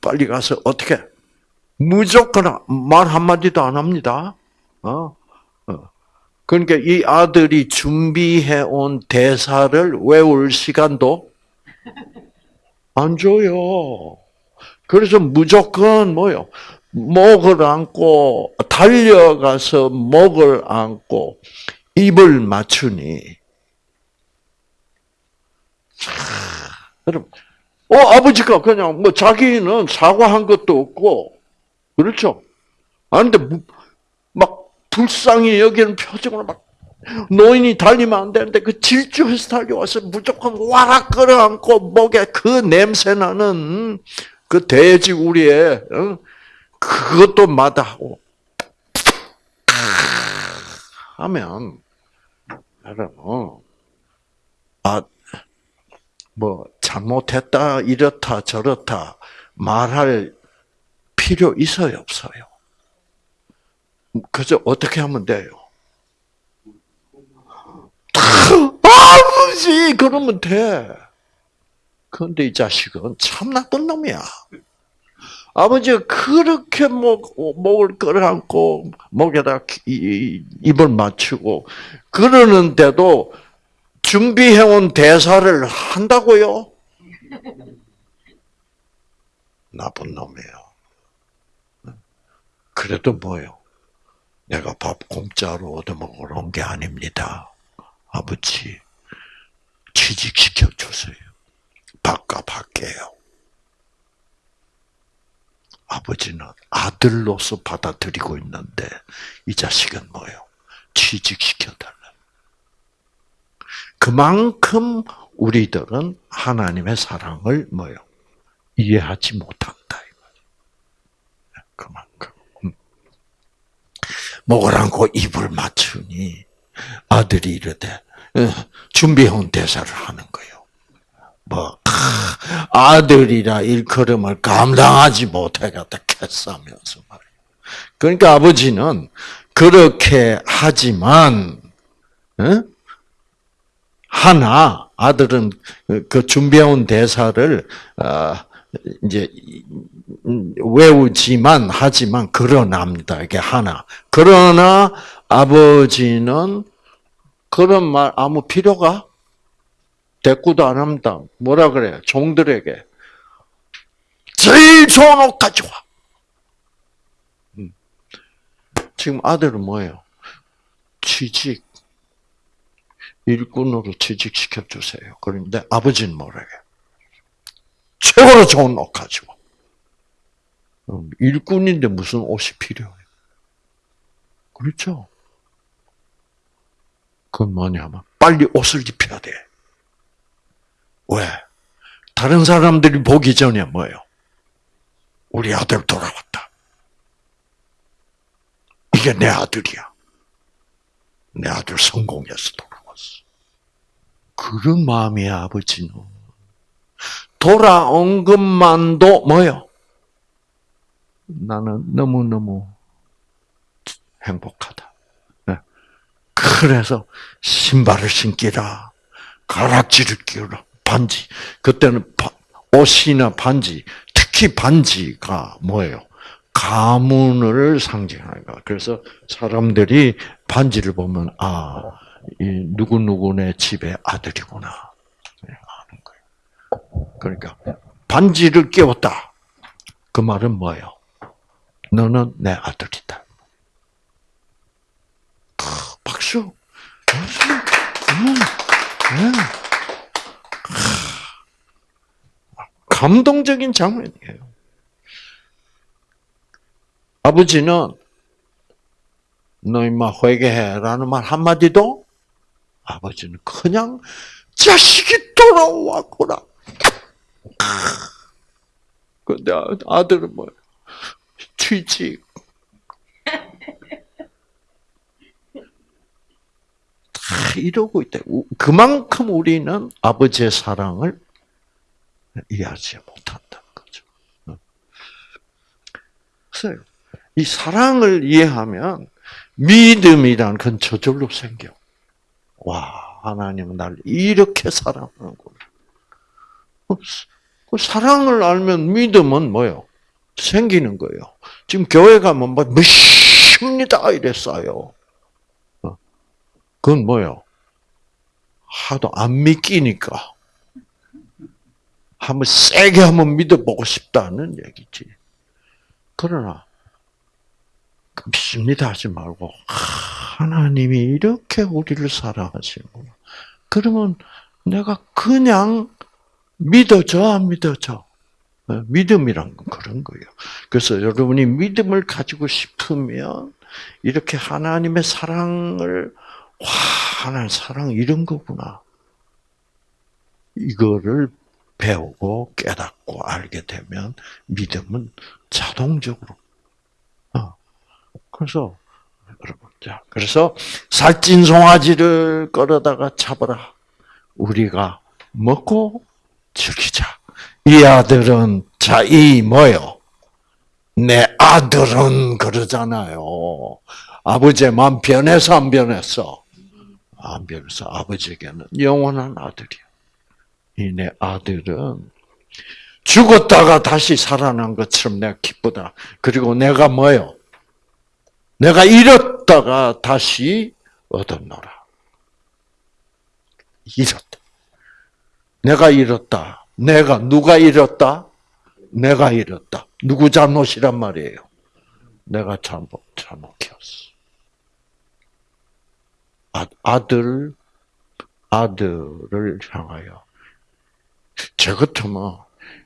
빨리 가서 어떻게? 무조건 말 한마디도 안 합니다. 어? 어. 그러니까 이 아들이 준비해 온 대사를 외울 시간도 안 줘요. 그래서 무조건 뭐요? 목을 안고 달려가서 목을 안고 입을 맞추니 여러분, 어 아버지가 그냥 뭐 자기는 사과한 것도 없고 그렇죠? 아는데 막 불쌍히 여기는 표정으로 막 노인이 달리면 안 되는데 그 질주해서 달려와서 무조건 와락 끌어안고 목에 그 냄새 나는 그 돼지 우리에 그것도 마다하고 하면 여러분 아뭐 잘못했다 이렇다 저렇다 말할 필요 있어요 없어요? 그저 어떻게 하면 돼요? 아버지 그러면 돼. 그런데 이 자식은 참 나쁜 놈이야. 아버지가 그렇게 목, 목을 끌어안고 목에다 입을 맞추고 그러는데도 준비해온 대사를 한다고요? (laughs) 나쁜 놈이에요. 그래도 뭐요? 내가 밥 공짜로 얻어먹으러 온 게 아닙니다. 아버지, 취직시켜 주세요. 바꿔 할게요. 아버지는 아들로서 받아들이고 있는데 이 자식은 뭐예요? 취직시켜 달라. 그만큼 우리들은 하나님의 사랑을 뭐요? 이해하지 못한다. 그만큼. 목을 안고 입을 맞추니 아들이 이르되 어, 준비해온 대사를 하는 거예요. 뭐 아들이라 일컬음을 감당하지 못해갖다 캐싸면서 말이에요. 그러니까 아버지는 그렇게 하지만 어? 하나 아들은 그 준비해온 대사를 어, 이제 외우지만 하지만 그러나입니다. 이게 하나. 그러나 아버지는 그런 말 아무 필요가 대꾸도 안 합니다. 뭐라 그래? 종들에게 제일 좋은 옷 가져와. 음. 지금 아들은 뭐예요? 취직. 일꾼으로 취직시켜 주세요. 그런데 아버지는 해? 최고로 좋은 옷 가지고. 음, 일꾼인데 무슨 옷이 필요해요? 그렇죠? 그건 뭐냐면, 빨리 옷을 입혀야 돼. 왜? 다른 사람들이 보기 전에 뭐예요? 우리 아들 돌아왔다. 이게 내 아들이야. 내 아들 성공해서 돌아왔어. 그런 마음이야, 아버지는. 돌아온 것만도 뭐요? 나는 너무너무 행복하다. 네. 그래서 신발을 신기라, 가락지를 끼우라, 반지. 그때는 옷이나 반지, 특히 반지가 뭐예요? 가문을 상징하는 거. 그래서 사람들이 반지를 보면 아, 이 누구 누구네 집의 아들이구나. 그러니까 반지를 끼웠다. 그 말은 뭐예요? 너는 내 아들이다. 박수. 음. 감동적인 장면이에요. 아버지는 너 임마 회개해라는 말 한마디도 아버지는 그냥 자식이 돌아왔구나. 근데 아- 아들은 뭐야? 취직. 이러고. 우- 그만큼 우리는 아버지의 사랑을 이해하지 못한다는 거죠. 어. 그래서 이 사랑을 이해하면 믿음이란 건 저절로 생겨. 와, 하나님은 날 이렇게 사랑하는구나. 그그 사랑을 알면 믿음은 뭐요? 생기는 거예요. 지금 교회 가면 뭐, 믿습니다. 이랬어요. 어. 그건 뭐요? 하도 안 믿기니까. 한번 세게 한번 믿어보고 싶다는 얘기지. 그러나, 믿습니다 하지 말고, 하나님이 이렇게 우리를 사랑하시는구나. 그러면 내가 그냥 믿어져, 안 믿어져? 어, 믿음이란 건 그런 거예요. 그래서 여러분이 믿음을 가지고 싶으면 이렇게 하나님의 사랑을 와 하나님 사랑 이런 거구나. 이거를 배우고 깨닫고 알게 되면 믿음은 자동적으로. 어. 그래서 여러분 자 그래서 살찐 송아지를 끌어다가 잡아라. 우리가 먹고 즐기자. 이 아들은 자 이 뭐요? 내 아들은 그러잖아요. 아버지의 마음 변해서 안 변했어? 안 변해서 아버지에게는 영원한 아들이야. 이 내 아들은 죽었다가 다시 살아난 것처럼 내가 기쁘다. 그리고 내가 뭐요? 내가 잃었다가 다시 얻었노라. 잃었다. 내가 잃었다. 내가 누가 잃었다? 내가 잃었다. 누구 잘못이란 말이에요? 내가 잘못 잘못했어. 아, 아들 아들을 향하여 저 같으면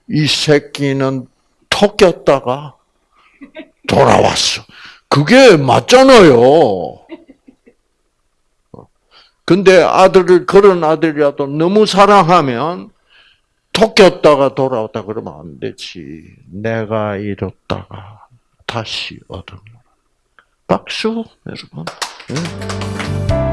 이 새끼는 토꼈다가 돌아왔어. 그게 맞잖아요. 근데 아들을 그런 아들이라도 너무 사랑하면 토꼈다가 돌아왔다 그러면 안 되지. 내가 잃었다가 다시 얻은 박수 여러분. 응?